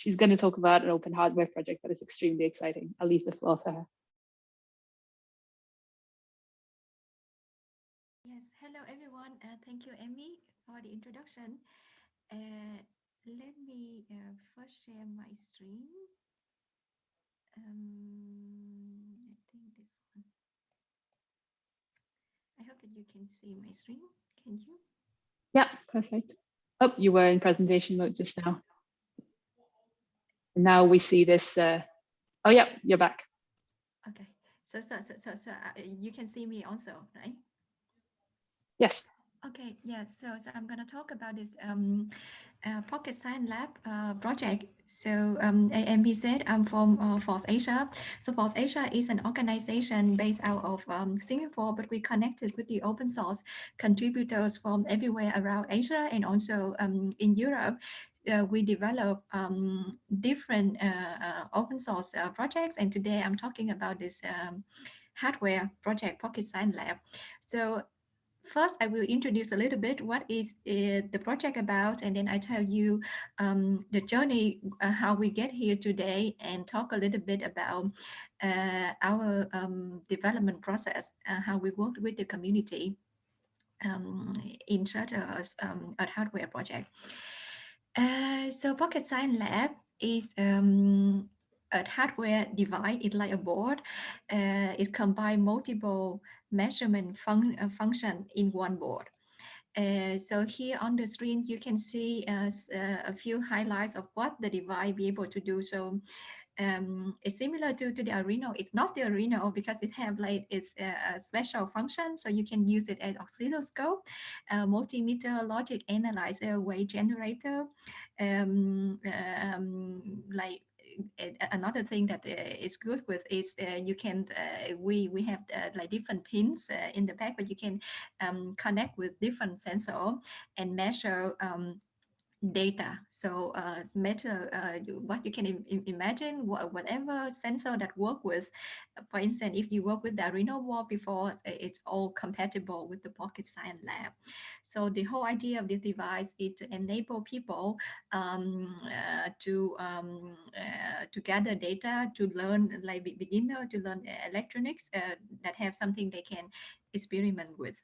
she's going to talk about an open hardware project that is extremely exciting. I'll leave the floor to her. Yes, hello everyone. Uh, thank you, Emmy, for the introduction. Uh, let me uh, first share my screen. Um, I think this one. I hope that you can see my screen. Can you? Yeah, perfect. Oh, you were in presentation mode just now. Now we see this. Uh, oh, yeah, you're back. Okay. So, so, so, so, so uh, you can see me also, right? Yes. Okay, yes. So, so I'm going to talk about this um, uh, Pocket Science Lab uh, project. So, um, AMPZ, I'm from uh, FOSSASIA. So, FOSSASIA is an organization based out of um, Singapore, but we connected with the open source contributors from everywhere around Asia and also um, in Europe. Uh, we develop um, different uh, uh, open source uh, projects, and today I'm talking about this um, hardware project, Pocket Science Lab. So First, I will introduce a little bit what is uh, the project about, and then I tell you um, the journey, uh, how we get here today, and talk a little bit about uh, our um, development process, how we worked with the community um, in such a, um, a hardware project. Uh, so Pocket Science Lab is um, a hardware device. It's like a board. Uh, it combines multiple measurement fun uh, function in one board. Uh, so here on the screen, you can see uh, a few highlights of what the device be able to do. So um, it's similar to, to the Arduino. It's not the Arduino because it have like it's a, a special function. So you can use it as oscilloscope, uh, multimeter, logic analyzer, wave generator, um, um, like another thing that uh, is good with is uh, you can uh, we we have uh, like different pins uh, in the back but you can um, connect with different sensor and measure um, data. So uh, matter uh, what you can Im imagine, wh whatever sensor that work with, for instance, if you work with the Arduino board before, it's all compatible with the Pocket Science Lab. So the whole idea of this device is to enable people um, uh, to um, uh, to gather data, to learn like beginner, to learn electronics uh, that have something they can experiment with.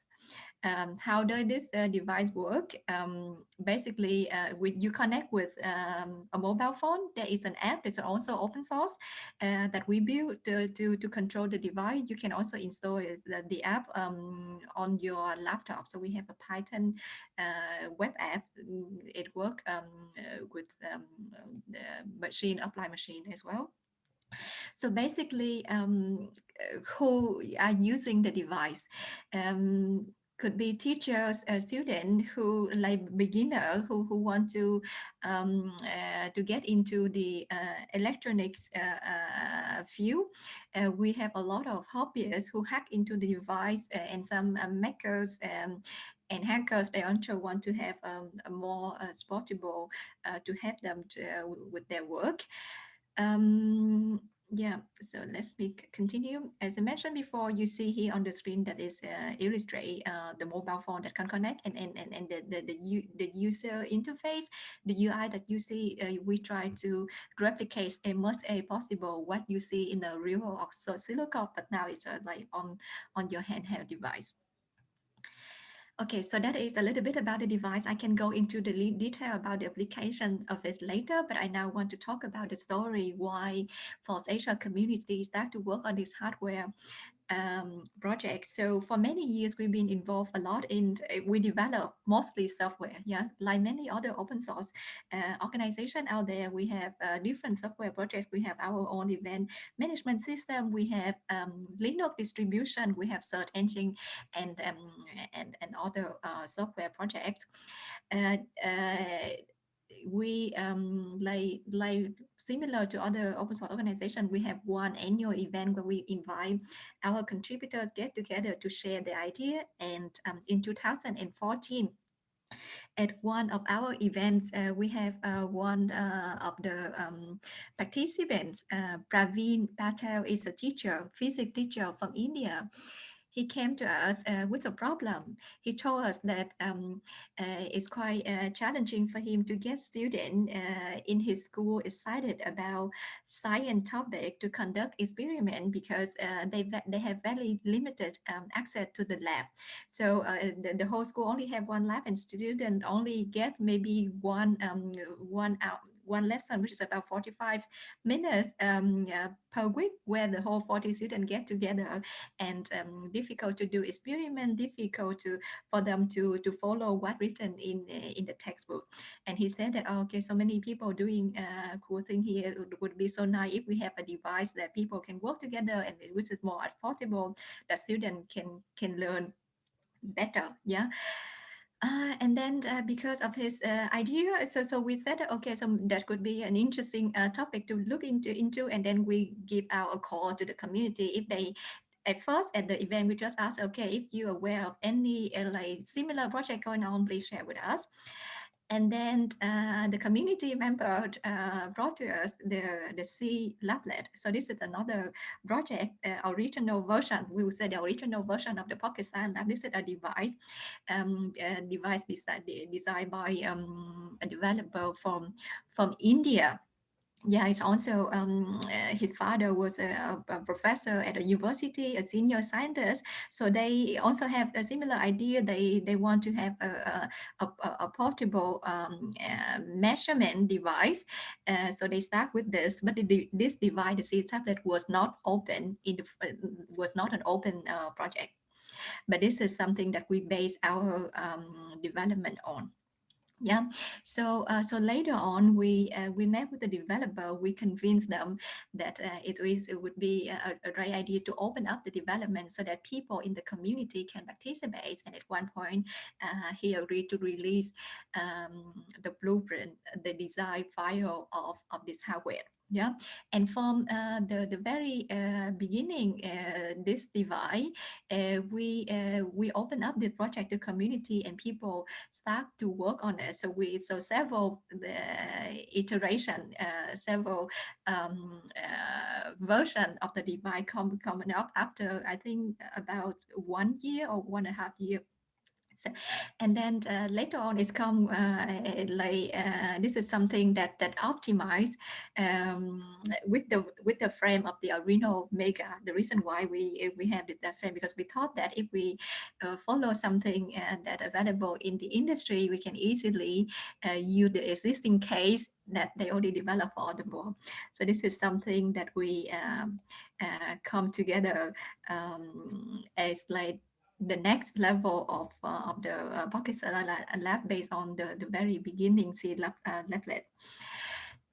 Um, how does this uh, device work? Um, basically, uh, you connect with um, a mobile phone. There is an app that's also open source uh, that we built to, to, to, control the device. You can also install the, the app um, on your laptop. So we have a Python uh, web app. It works um, uh, with um, the machine, applied machine as well. So basically, um, who are using the device? Um, could be teachers, a student who like beginner who, who want to um, uh, to get into the uh, electronics uh, uh field. Uh, we have a lot of hobbyists who hack into the device uh, and some makers um, and hackers they also want to have um, a more sportable to help them to, with their work. Um, yeah, so let's be, continue. As I mentioned before, you see here on the screen that is uh, illustrate uh, the mobile phone that can connect and and and, and the, the the the user interface, the UI that you see. Uh, we try to replicate as much as possible what you see in the real oscilloscope, but now it's uh, like on on your handheld device. Okay, so that is a little bit about the device. I can go into the detail about the application of it later, but I now want to talk about the story why FOSSASIA community start to work on this hardware um, project. So for many years, we've been involved a lot in, uh, we develop mostly software, yeah, like many other open source uh, organization out there, we have uh, different software projects. We have our own event management system, we have um, Linux distribution, we have search engine and, um, and, and other uh, software projects. We um, like like similar to other open source organizations, we have one annual event where we invite our contributors get together to share the idea. And um, in 2014, at one of our events, uh, we have uh, one uh, of the um, participants, uh, Praveen Patil is a teacher, physics teacher from India he came to us uh, with a problem. He told us that um, uh, it's quite uh, challenging for him to get students uh, in his school excited about science topic to conduct experiment because uh, they they have very limited um, access to the lab. So uh, the, the whole school only have one lab and student only get maybe one um, one out one lesson, which is about 45 minutes um, uh, per week, where the whole 40 students get together and um, difficult to do experiment, difficult to for them to to follow what written in in the textbook. And he said that, oh, okay, so many people doing uh, cool thing here it would be so nice if we have a device that people can work together and which is more affordable, that students can can learn better. Yeah. Uh, and then uh, because of his uh, idea, so so we said, okay, so that could be an interesting uh, topic to look into, into, and then we give out a call to the community if they. At first, at the event, we just asked, okay, if you're aware of any uh, like similar project going on, please share with us. And then uh, the community member uh, brought to us the, the SEELablet. So this is another project, uh, original version, we would say the original version of the Pocket Science Lab. This is a device, um, a device designed, designed by um, a developer from, from India. Yeah, it's also um, uh, his father was a, a, professor at a university, a senior scientist. So they also have a similar idea. They they want to have a, a, a portable um, uh, measurement device. Uh, so they start with this, but the, this device, the tablet, was not open. It was not an open uh, project. but this is something that we base our um, development on. Yeah, so uh, so later on, we uh, we met with the developer. We convinced them that uh, it is it would be a, a great idea to open up the development so that people in the community can participate. And at one point, uh, he agreed to release um, the blueprint, the design file of of this hardware yeah. And from uh, the the very uh, beginning uh, this device uh, we uh, we open up the project to community and people start to work on it. So we so several iteration uh, several um, version of the device come coming up after i think about one year or one and a half year so, and then uh, later on it's come uh, like uh, this is something that that optimized um, with the with the frame of the Arduino Mega. The reason why we we have that frame because we thought that if we uh, follow something uh, that available in the industry, we can easily uh, use the existing case that they already developed for the board. So this is something that we um, come together um, as like the next level of, uh, of the uh, Pocket lab based on the, the very beginning C lab, uh.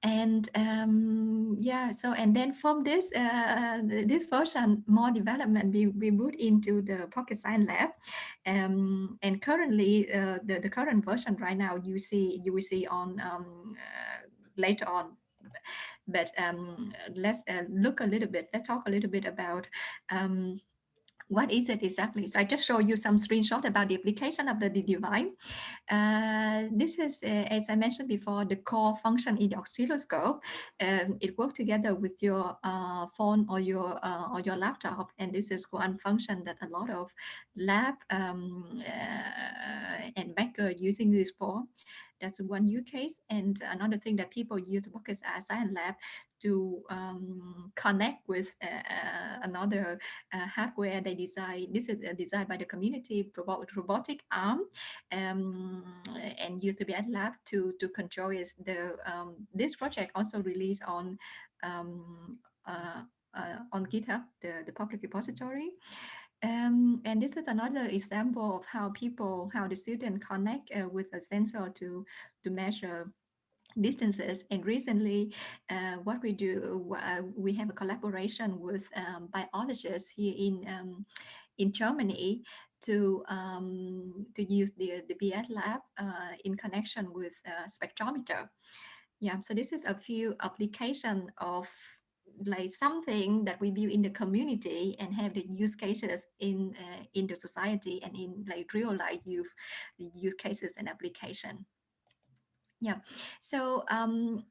And um, yeah, so and then from this uh, this version, more development we, we moved into the Pocket Science Lab, um, and currently uh, the the current version right now you see you will see on um, uh, later on but um, let's uh, look a little bit, let's talk a little bit about um, what is it exactly? So I just show you some screenshot about the application of the device. Uh, this is, uh, as I mentioned before, the core function in the oscilloscope. Um, it works together with your uh, phone or your uh, or your laptop, and this is one function that a lot of lab um, uh, and maker using this for. That's one use case. And another thing that people use Pocket Science Lab to um, connect with uh, uh, another uh, hardware they design. This is designed by the community robotic arm um, and used to be at lab to to control is the um, this project also released on um, uh, uh, on GitHub, the, the public repository. Um, and this is another example of how people, how the student connect uh, with a sensor to, to measure distances. And recently, uh, what we do, uh, we have a collaboration with um, biologists here in um, in Germany to um, to use the the PSLab uh, in connection with uh, spectrometer. Yeah, so this is a few application of like something that we build in the community and have the use cases in uh, in the society and in like real life use use cases and application. Yeah. So um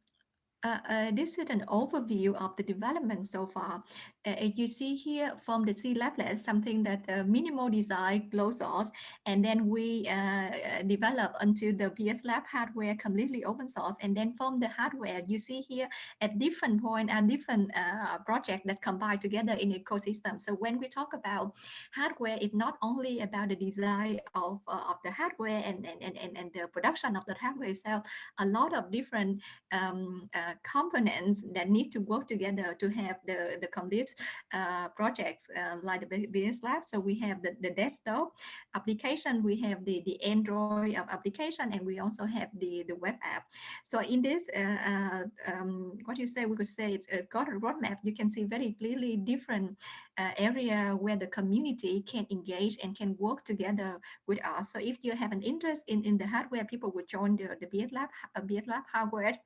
uh, uh, this is an overview of the development so far. Uh, you see here from the SEELablet, something that uh, minimal design, closed source, and then we uh, develop onto the PS Lab hardware completely open source. And then from the hardware, you see here at different point and different uh, project that combine together in ecosystem. So when we talk about hardware, it's not only about the design of, of the hardware and, and, and, and the production of the hardware itself, a lot of different um, components that need to work together to have the, the complete uh, projects uh, like the PSLab. So we have the, the desktop application, we have the, the Android application, and we also have the, the web app. So in this, uh, uh um, what you say, we could say it's got a roadmap. You can see very clearly different uh, area where the community can engage and can work together with us. So if you have an interest in, in the hardware, people would join the, the PSLab, uh, Lab hardware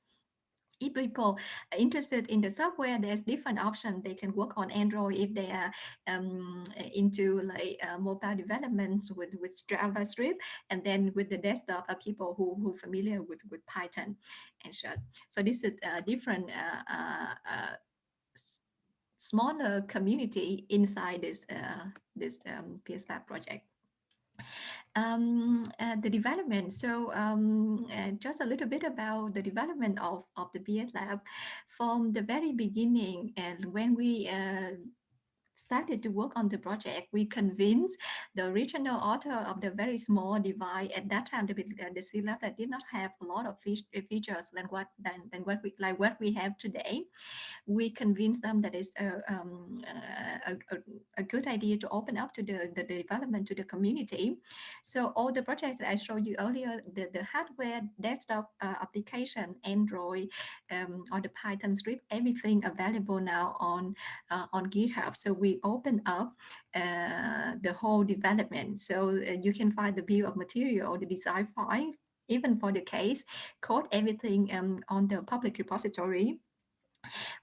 if people are interested in the software, there's different options. They can work on Android if they are um, into like uh, mobile development with, with JavaScript. And then with the desktop are people who who familiar with, with Python and so. So this is a different uh, uh, uh smaller community inside this uh, this um, PS Lab project. Um, uh, the development. So um, uh, just a little bit about the development of, of the PSLab from the very beginning and when we uh, started to work on the project, we convinced the original author of the very small device at that time, the, the C lab that did not have a lot of features than what than, than what we like what we have today. We convinced them that it's a, um, a, a, a, good idea to open up to the, the development to the community. So all the projects I showed you earlier, the, the hardware, desktop uh, application, Android, um, or the Python script, everything available now on uh, on GitHub. So we open up uh, the whole development. So uh, you can find the bill of material, or the design file, even for the case, code everything um, on the public repository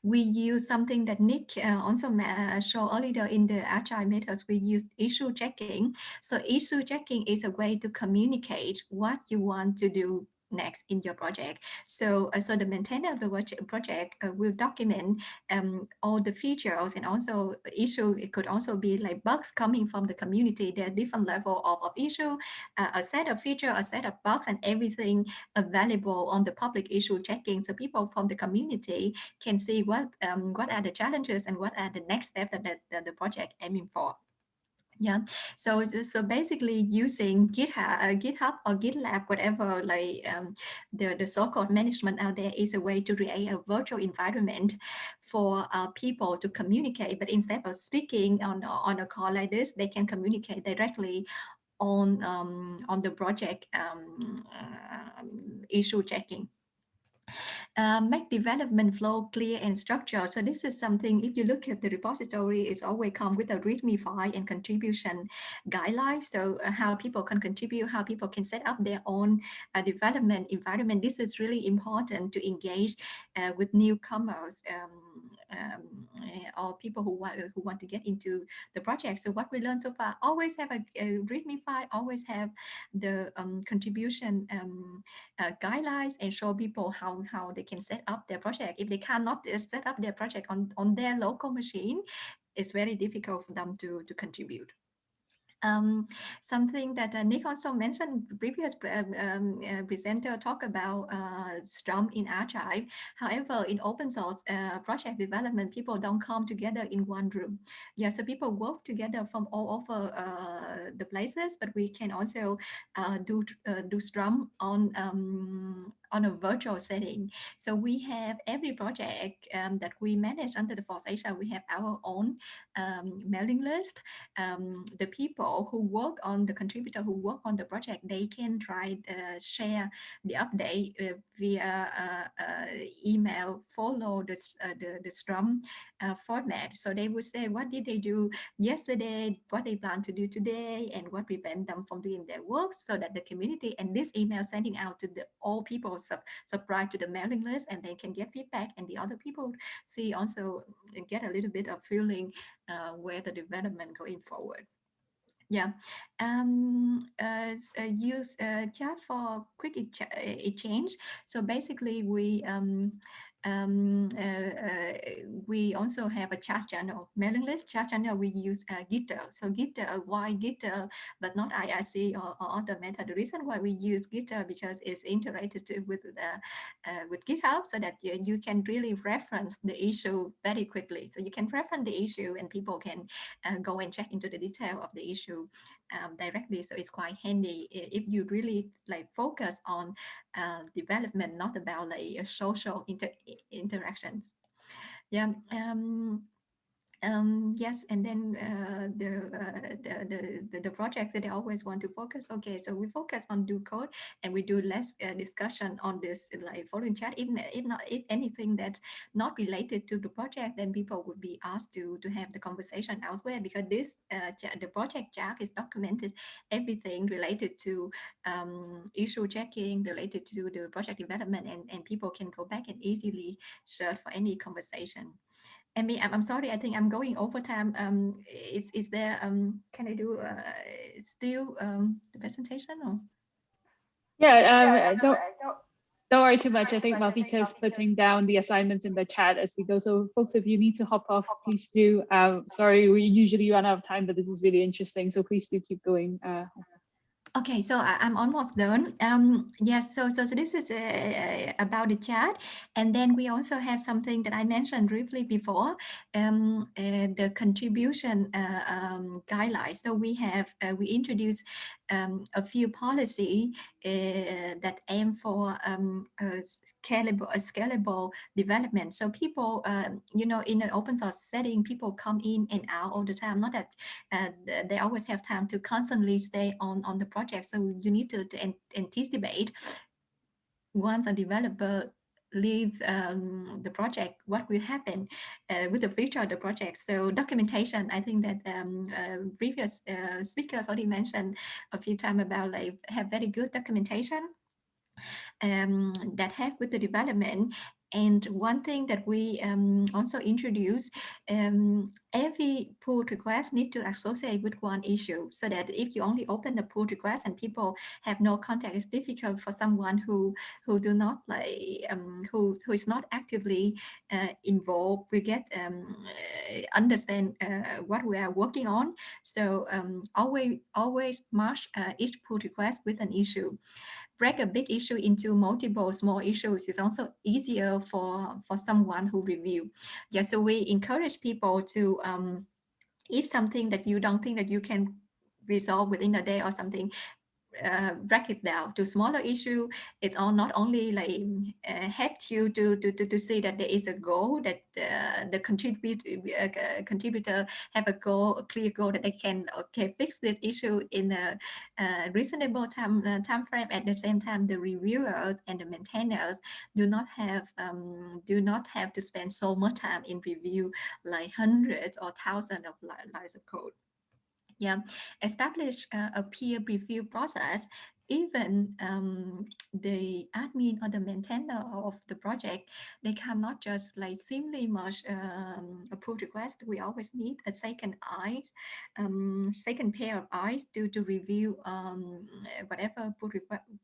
we use something that Nick uh, also uh, showed earlier in the agile methods. We use issue tracking. So issue tracking is a way to communicate what you want to do next in your project. So, uh, so the maintainer of the project uh, will document um, all the features and also issue. It could also be like bugs coming from the community. There are different level of, of issue, uh, a set of feature, a set of bugs, and everything available on the public issue tracking. So people from the community can see what um, what are the challenges and what are the next steps that the, the project aiming for. Yeah, so so basically using GitHub, uh, GitHub or GitLab, whatever like um, the the so-called management out there is a way to create a virtual environment for uh, people to communicate. But instead of speaking on on a call like this, they can communicate directly on um, on the project um, uh, issue tracking. Uh, make development flow clear and structured. So this is something, if you look at the repository, it's always come with a README file and contribution guidelines. So uh, how people can contribute, how people can set up their own uh, development environment. This is really important to engage uh, with newcomers. Um, um, eh, or people who want who want to get into the project. So what we learned so far, always have a, a README file, always have the um, contribution um, uh, guidelines and show people how how they can set up their project. If they cannot uh, set up their project on on their local machine, it's very difficult for them to to contribute. Um, something that uh, Nick also mentioned, previous um, um, uh, presenter talk about uh, Scrum in archive. However, in open source uh, project development, people don't come together in one room. Yeah, so people work together from all over uh, the places, but we can also uh, do do Scrum on um, on a virtual setting. So we have every project um, that we manage under the FOSSASIA, we have our own um, mailing list. Um, the people who work on the contributor who work on the project, they can try uh, share the update uh, via uh, uh email, follow the, uh, the, the Scrum uh, format. So they would say, what did they do yesterday, what they plan to do today, and what prevent them from doing their work so that the community and this email sending out to the all people sub subscribe to the mailing list and they can get feedback and the other people see also get a little bit of feeling uh, where the development going forward. Yeah, um, uh, uh, use uh, chat for quick exchange. So basically, we um, um, uh, uh, we also have a chat channel, mailing list chat channel. We use uh, Gitter. So Gitter, why Gitter, but not IRC or, or, other method. The reason why we use Gitter because it's integrated with the uh, with GitHub, so that you, you can really reference the issue very quickly. So you can reference the issue, and people can uh, go and check into the detail of the issue um, directly. So it's quite handy if you really like focus on uh, development, not about like social inter interactions. Yeah. Um, um, yes, and then uh, the, uh, the, the, the projects that they always want to focus. Okay, so we focus on do code and we do less uh, discussion on this like following chat. If, if not if anything that's not related to the project, then people would be asked to to have the conversation elsewhere because this uh, the project chat is documented everything related to um, issue tracking, related to the project development, and and people can go back and easily search for any conversation. Amy, I'm, I'm sorry, I think I'm going over time. Um, is, is there, um, can I do uh, still um, the presentation or? Yeah, um, don't, don't worry too much. I think Malvika is putting down the assignments in the chat as we go. So folks, if you need to hop off, please do. Um, sorry, we usually run out of time, but this is really interesting. So please do keep going. Uh, Okay, so I, am almost done. Um, yes, so, so so this is uh, about the chat, and then we also have something that I mentioned briefly before, um, uh, the contribution uh, um, guidelines. So we have uh, we introduced um, a few policy uh, that aim for um, a scalable a scalable development. So people, um, you know, in an open source setting, people come in and out all the time. Not that uh, they always have time to constantly stay on on the project. So you need to, to anticipate once a developer leave um, the project, what will happen uh, with the future of the project. So documentation, I think that um, uh, previous uh, speakers already mentioned a few times about like have very good documentation um, that help with the development and one thing that we um, also introduced, um, every pull request need to associate with one issue so that if you only open the pull request and people have no contact, it's difficult for someone who who do not like um, who who is not actively uh, involved. We get um, uh, understand uh, what we are working on. So um, always always march uh, each pull request with an issue break a big issue into multiple small issues is also easier for, for someone who review. Yeah, so we encourage people to, um, if something that you don't think that you can resolve within a day or something, uh, break it down to smaller issue. It all not only like uh, helps you to, to, to, to see that there is a goal that uh, the contribute, uh, contributor have a goal, a clear goal that they can okay fix this issue in a, a reasonable time uh, time frame. At the same time, the reviewers and the maintainers do not have um, do not have to spend so much time in review like hundreds or thousands of lines of code yeah, establish uh, a peer review process even um, the admin or the maintainer of the project, they cannot just like simply merge um, a pull request. We always need a second eye, um, second pair of eyes to, to review um, whatever pull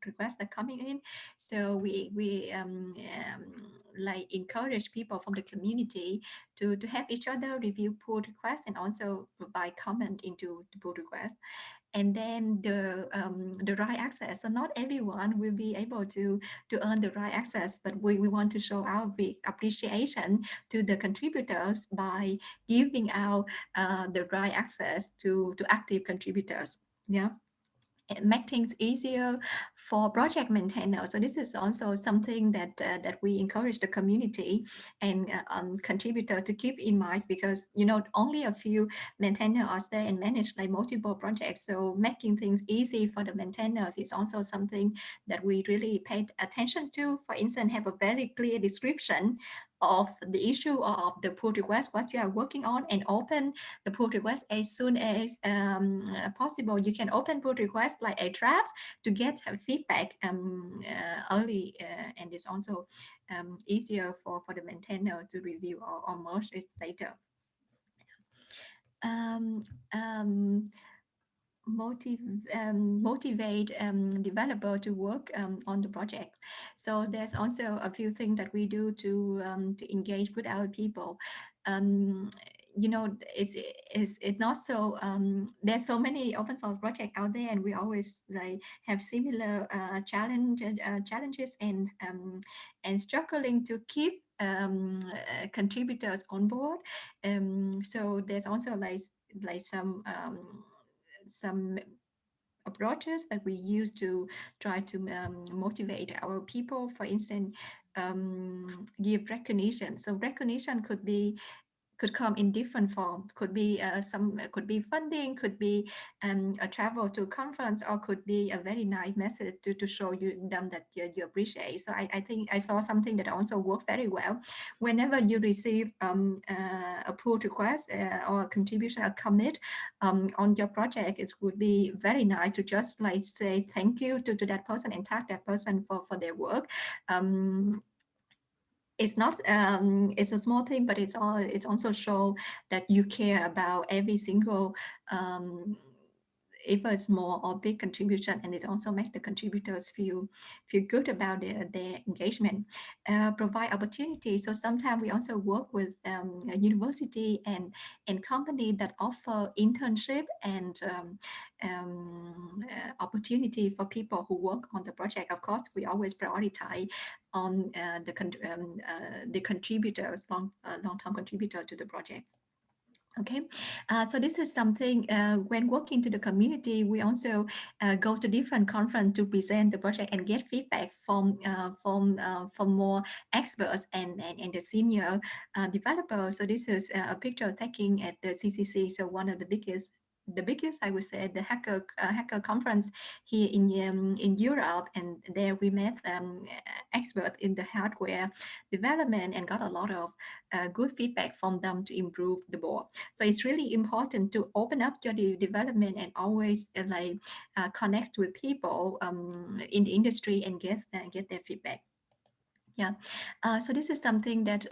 requests are coming in. So we, we um, um, like encourage people from the community to, to have each other review pull requests and also provide comment into the pull request and then the um, the right access. So not everyone will be able to to earn the right access, but we, we want to show our appreciation to the contributors by giving out uh, the right access to to active contributors. Yeah make things easier for project maintainers. So this is also something that uh, that we encourage the community and uh, um, contributor to keep in mind because you know only a few maintainers are there and manage like multiple projects. So making things easy for the maintainers is also something that we really paid attention to. For instance, have a very clear description of the issue of the pull request, what you are working on, and open the pull request as soon as um, possible. You can open pull request like a draft to get feedback um, uh, early, uh, and it's also um, easier for, for the maintainer to review or, or merge it later. Um, um, motivate um, developer to work um, on the project. So there's also a few things that we do to um, to engage with our people. Um, you know, it's it's it's not so. Um, there's so many open source projects out there, and we always like have similar uh, challenge uh, challenges and and struggling to keep uh, contributors on board. so there's also like like some some approaches that we use to try to um, motivate our people. For instance, um, give recognition. So recognition could be could come in different form. Could be uh, some, could be funding, could be um, a travel to conference, or could be a very nice message to, to show you them that you, you appreciate. So I, I think I saw something that also worked very well. Whenever you receive um, uh, a pull request uh, or a contribution, a commit um, on your project, it would be very nice to just like say thank you to, to that person and tag that person for, for their work. Um, it's not um, it's a small thing, but it's all it's also show that you care about every single um, either small or big contribution, and it also makes the contributors feel feel good about their, their engagement. Uh, provide opportunities. So sometimes we also work with um, a university and and company that offer internship and um, um, uh, opportunity for people who work on the project. Of course, we always prioritize on uh, the con um, uh, the contributors, long uh, long term contributor to the project. Okay, uh, so this is something uh, when working to the community, we also uh, go to different conference to present the project and get feedback from uh, from uh, from more experts and and, and the senior uh, developers. So this is a picture taking at the CCC, so one of the biggest the biggest, I would say, the hacker uh, hacker conference here in um, in Europe, and there we met um, experts in the hardware development and got a lot of uh, good feedback from them to improve the board. So it's really important to open up your de development and always uh, like uh, connect with people um, in the industry and get uh, get their feedback. Yeah, uh, so this is something that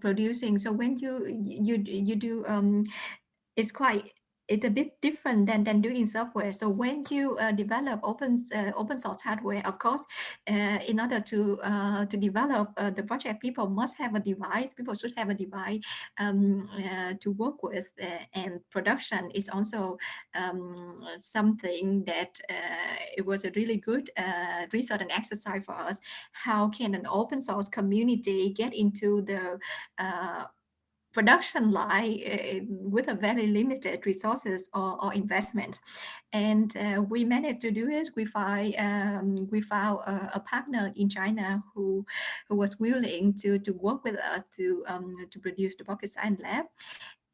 producing. So when you you you do, um, it's quite it's a bit different than, than doing software. So when you uh, develop open uh, open source hardware, of course, uh, in order to uh, to develop uh, the project, people must have a device. People should have a device um, uh, to work with, and production is also um, something that it was a really good research and exercise for us. How can an open source community get into the production line uh, with a very limited resources or, or investment. And uh, we managed to do it. We find um, we found a, a, partner in China who who was willing to to work with us to um, to produce the Pocket Science Lab.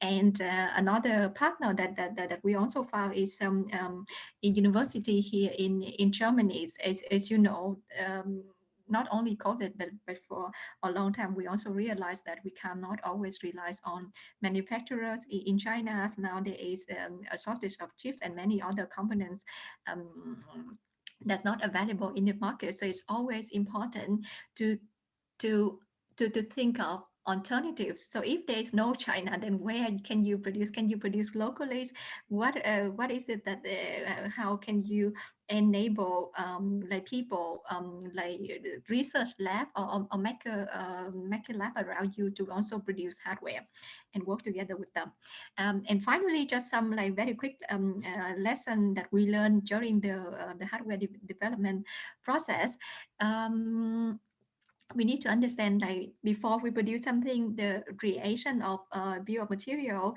And uh, another partner that, that, that, we also found is um, um, a university here in, in Germany. As, as you know, um, not only COVID, but, but for a long time, we also realized that we cannot always rely on manufacturers in China. Now there is um, a shortage of chips and many other components um, that's not available in the market. So it's always important to to to, to think of alternatives. So if there is no China, then where can you produce? Can you produce locally? What uh, what is it that uh, how can you enable um, like people um, like research lab or, or make a uh, a lab around you to also produce hardware and work together with them. Um, and finally, just some like very quick um, uh, lesson that we learned during the uh, the hardware de development process. Um, we need to understand like before we produce something, the creation of uh, bill of material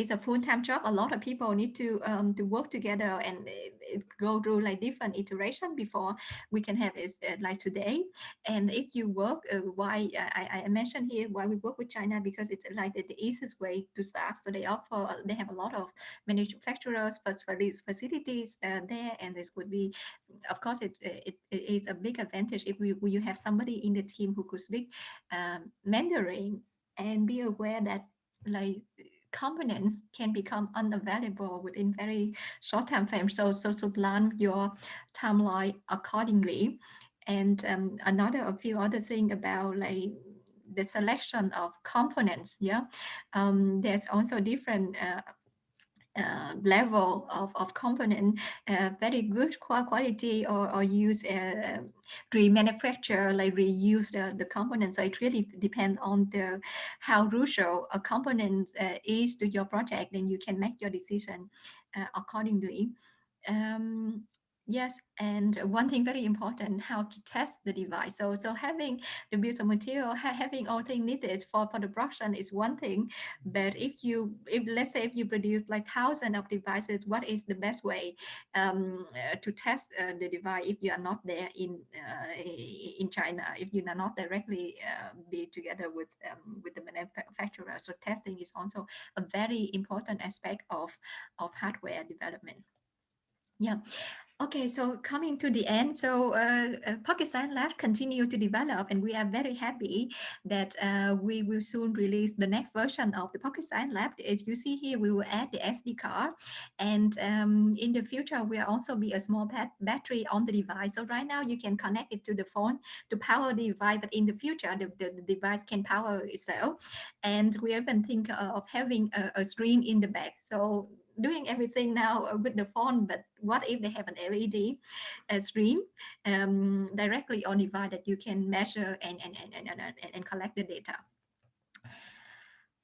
it's a full-time job. A lot of people need to um, to work together and it go through like different iteration before we can have it uh, like today. And if you work, uh, why I, I mentioned here why we work with China because it's like the, the easiest way to start. So they offer they have a lot of manufacturers for these facilities uh, there, and this would be, of course, it, it, it is a big advantage if we, you have somebody in the team who could speak um, Mandarin and be aware that like components can become unavailable within very short time frame. So, so, so plan your timeline accordingly. And um, another, a few other thing about like the selection of components. Yeah, um, there's also different uh, uh, level of, of component, uh, very good quality or, or use uh, remanufacture, like reuse the, the components. So it really depends on the how crucial a component uh, is to your project, then you can make your decision uh, accordingly. Um, Yes, and one thing very important, (laughs) how to test the device. So, so having the of material, ha having all things needed for, for the production is one thing. But if you, if let's say if you produce like thousands of devices, what is the best way um, uh, to test uh, the device if you are not there in uh, in China, if you are not directly uh, be together with um, with the manufacturer? So testing is also a very important aspect of of hardware development. Yeah. Okay, so coming to the end, so uh, uh, Science Lab continue to develop and we are very happy that uh, we will soon release the next version of the Science Lab. As you see here, we will add the SD card and um, in the future, we'll also be a small battery on the device. So right now you can connect it to the phone to power the device, but in the future, the, the, the device can power itself. And we even think of having a, a screen in the back. So doing everything now uh, with the phone, but what if they have an LED uh, screen um, directly on device that you can measure and, and, and, and, and, and collect the data?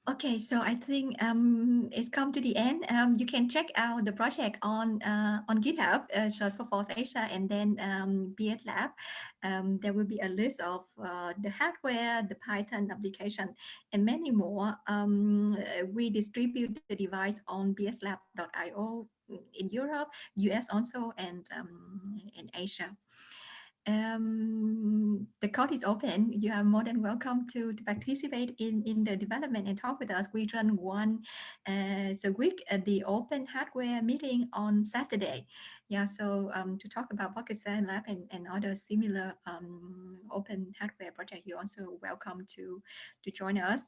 Okay, so I think um, it's come to the end. Um, you can check out the project on uh, on GitHub, uh, search for FOSSASIA, and then um, PSLab. Um, there will be a list of uh, the hardware, the Python application, and many more. Um, we distribute the device on pslab.io in Europe, US also, and um, in Asia um, the call is open. You are more than welcome to, to participate in, in the development and talk with us. We run one uh, a week at the open hardware meeting on Saturday. Yeah, so um, to talk about Pocket Science Lab and, and other similar um, open hardware project, you're also welcome to, to join us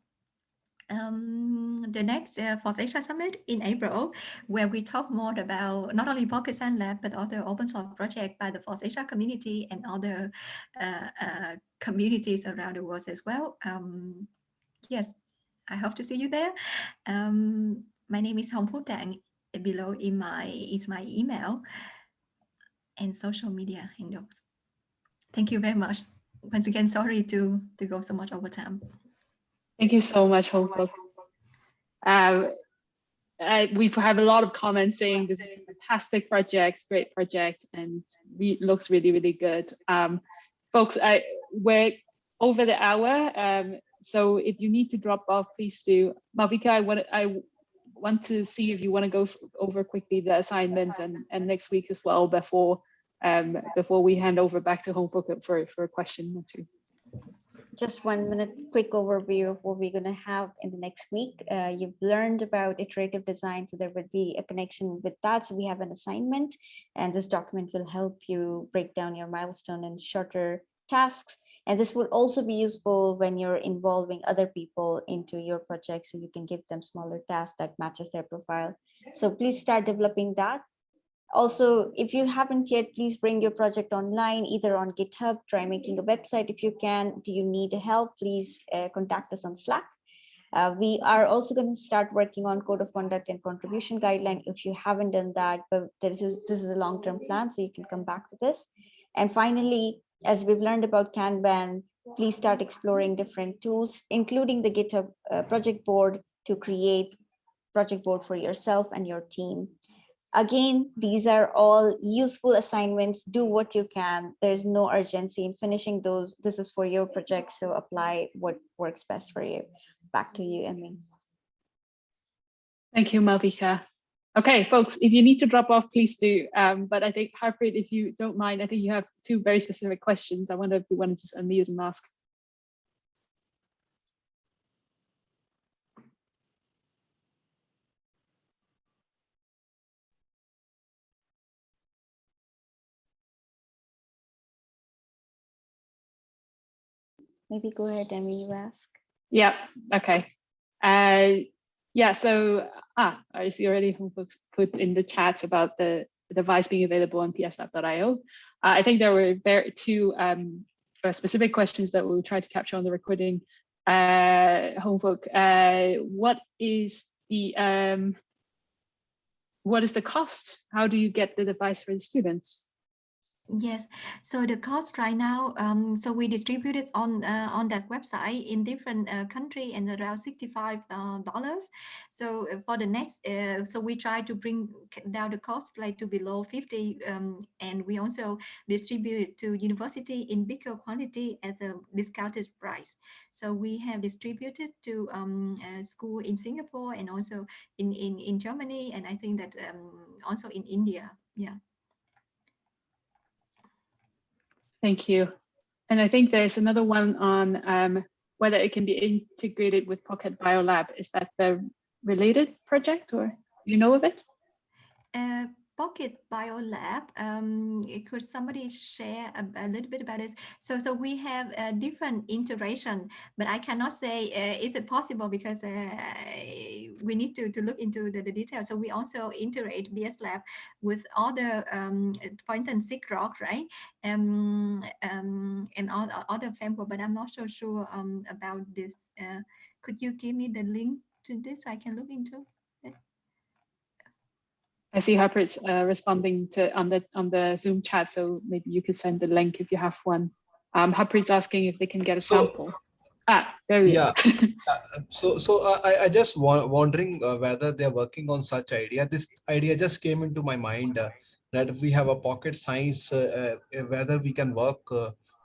um, the next uh, FOSSASIA Summit in April, where we talk more about not only Science Lab, but other open source projects by the FOSSASIA community and other uh, uh, communities around the world as well. Um, yes, I hope to see you there. Um, my name is Hong Phuc Dang. Below in my is my email and social media handles. Thank you very much. Once again, sorry to, to go so much over time. Thank you so much, Hong Kong. Um, we have a lot of comments saying this is a fantastic project, great project, and re looks really, really good. Um, folks, I, we're over the hour, um, so if you need to drop off, please do. Malvika, I want, I want to see if you want to go over quickly the assignments and, and next week as well before um, before we hand over back to Hong for, for a question or two just one minute quick overview of what we're going to have in the next week. Uh, you've learned about iterative design, so there would be a connection with that. So we have an assignment, and this document will help you break down your milestone in shorter tasks. And this would also be useful when you're involving other people into your project, so you can give them smaller tasks that matches their profile. So please start developing that. Also, if you haven't yet, please bring your project online, either on GitHub, try making a website if you can. Do you need help? Please uh, contact us on Slack. Uh, we are also going to start working on code of conduct and contribution guideline if you haven't done that, but this is, this is a long-term plan, so you can come back to this. And finally, as we've learned about Kanban, please start exploring different tools, including the GitHub uh, project board to create project board for yourself and your team. Again, these are all useful assignments. Do what you can. There's no urgency in finishing those. This is for your project, so apply what works best for you. Back to you, Emmy. Thank you, Malvika. Okay, folks, if you need to drop off, please do. Um, but I think, Harpreet, if you don't mind, I think you have two very specific questions. I wonder if you want to just unmute and ask. Maybe go ahead, Emmy, you ask. Yeah, okay. Uh, yeah, so, ah, I see already folks put in the chat about the, device being available on pslab.io. Uh, I think there were very two um, uh, specific questions that we'll try to capture on the recording. Uh, Hong Phuc, uh, what is the um, what is the cost? How do you get the device for the students? Yes, so the cost right now, um, so we distribute it on uh, on that website in different uh, country and around sixty-five uh, dollars. So uh, for the next, uh, so we try to bring down the cost like to below fifty, um, and we also distribute to university in bigger quantity at a discounted price. So we have distributed to um, school in Singapore and also in in in Germany, and I think that um, also in India. Yeah. Thank you. And I think there's another one on um, whether it can be integrated with Pocket Biolab. Is that the related project or do you know of it? Uh, Pocket Biolab. Um, could somebody share a, a, little bit about this? So, so we have a different iteration, but I cannot say uh, is it possible because uh, we need to, to look into the, the details. So we also integrate PSLab with other, um, for instance, sigrok, right? Um, um, and all, other framework, but I'm not so sure um, about this. Uh, could you give me the link to this so I can look into? I see Harpreet's uh, responding to on the on the Zoom chat, so maybe you could send the link if you have one. Um, Harpreet's asking if they can get a So- sample. ah, there we Yeah. go. (laughs) Uh, So, so uh, I, I just wa- wondering uh, whether they're working on such idea. This idea just came into my mind uh, that if we have a pocket science, uh, uh, whether we can work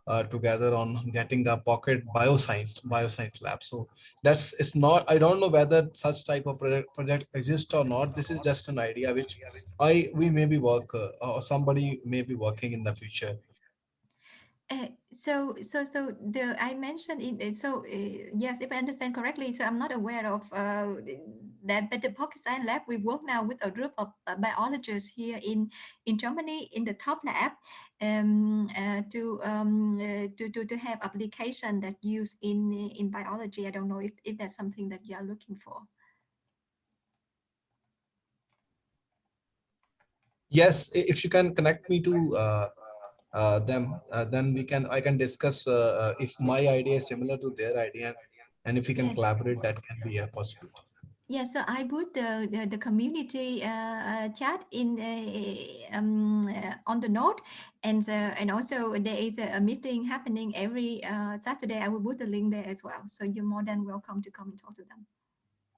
uh, together on getting a pocket bioscience, bioscience lab. So that's, it's not, I don't know whether such type of project, project exists or not. This is just an idea which I, we maybe work uh, or somebody may be working in the future. Uh, so so so the I mentioned it uh, so uh, yes if I understand correctly so I'm not aware of uh, that but the pocket science lab we work now with a group of uh, biologists here in in Germany in the top lab um, uh, to um, uh, to to to have application that use in in biology. I don't know if, if that's something that you are looking for. Yes, if you can connect me to uh, them, uh, then we can, I can discuss uh, uh, if my idea is similar to their idea. And if we can collaborate, that can be a possibility. Yeah, so I put the the, the community uh, uh, chat in um, uh, on the note, and uh, and also there is a, a meeting happening every uh, Saturday. I will put the link there as well, so you're more than welcome to come and talk to them.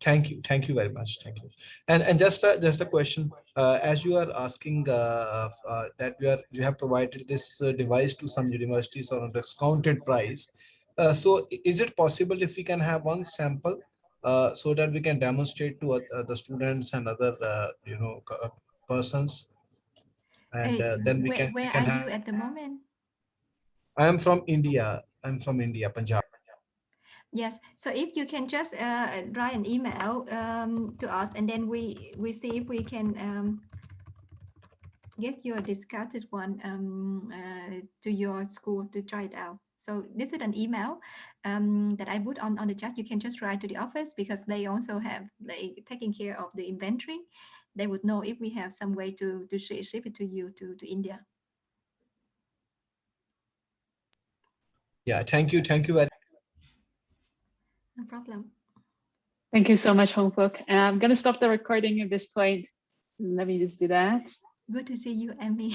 Thank you, thank you very much, thank you. And and just a, just a question, uh, as you are asking uh, uh, that you are you have provided this uh, device to some universities on a discounted price. Uh, so is it possible if we can have one sample uh, so that we can demonstrate to the students and other you know persons? And then we where can, we where can are have, you at the moment? I am from India, I'm from India, Punjab. Yes, so if you can just uh, write an email um, to us, and then we we see if we can um, get you a discounted one um, uh, to your school to try it out. So this is an email um, that I put on on the chat. You can just write to the office because they also have they taking care of the inventory. They would know if we have some way to to shi- ship it to you to to India. Yeah, thank you, thank you very No problem. Thank you so much. And I'm gonna stop the recording at this point. Let me just do that. Good to see you, Amy. (laughs)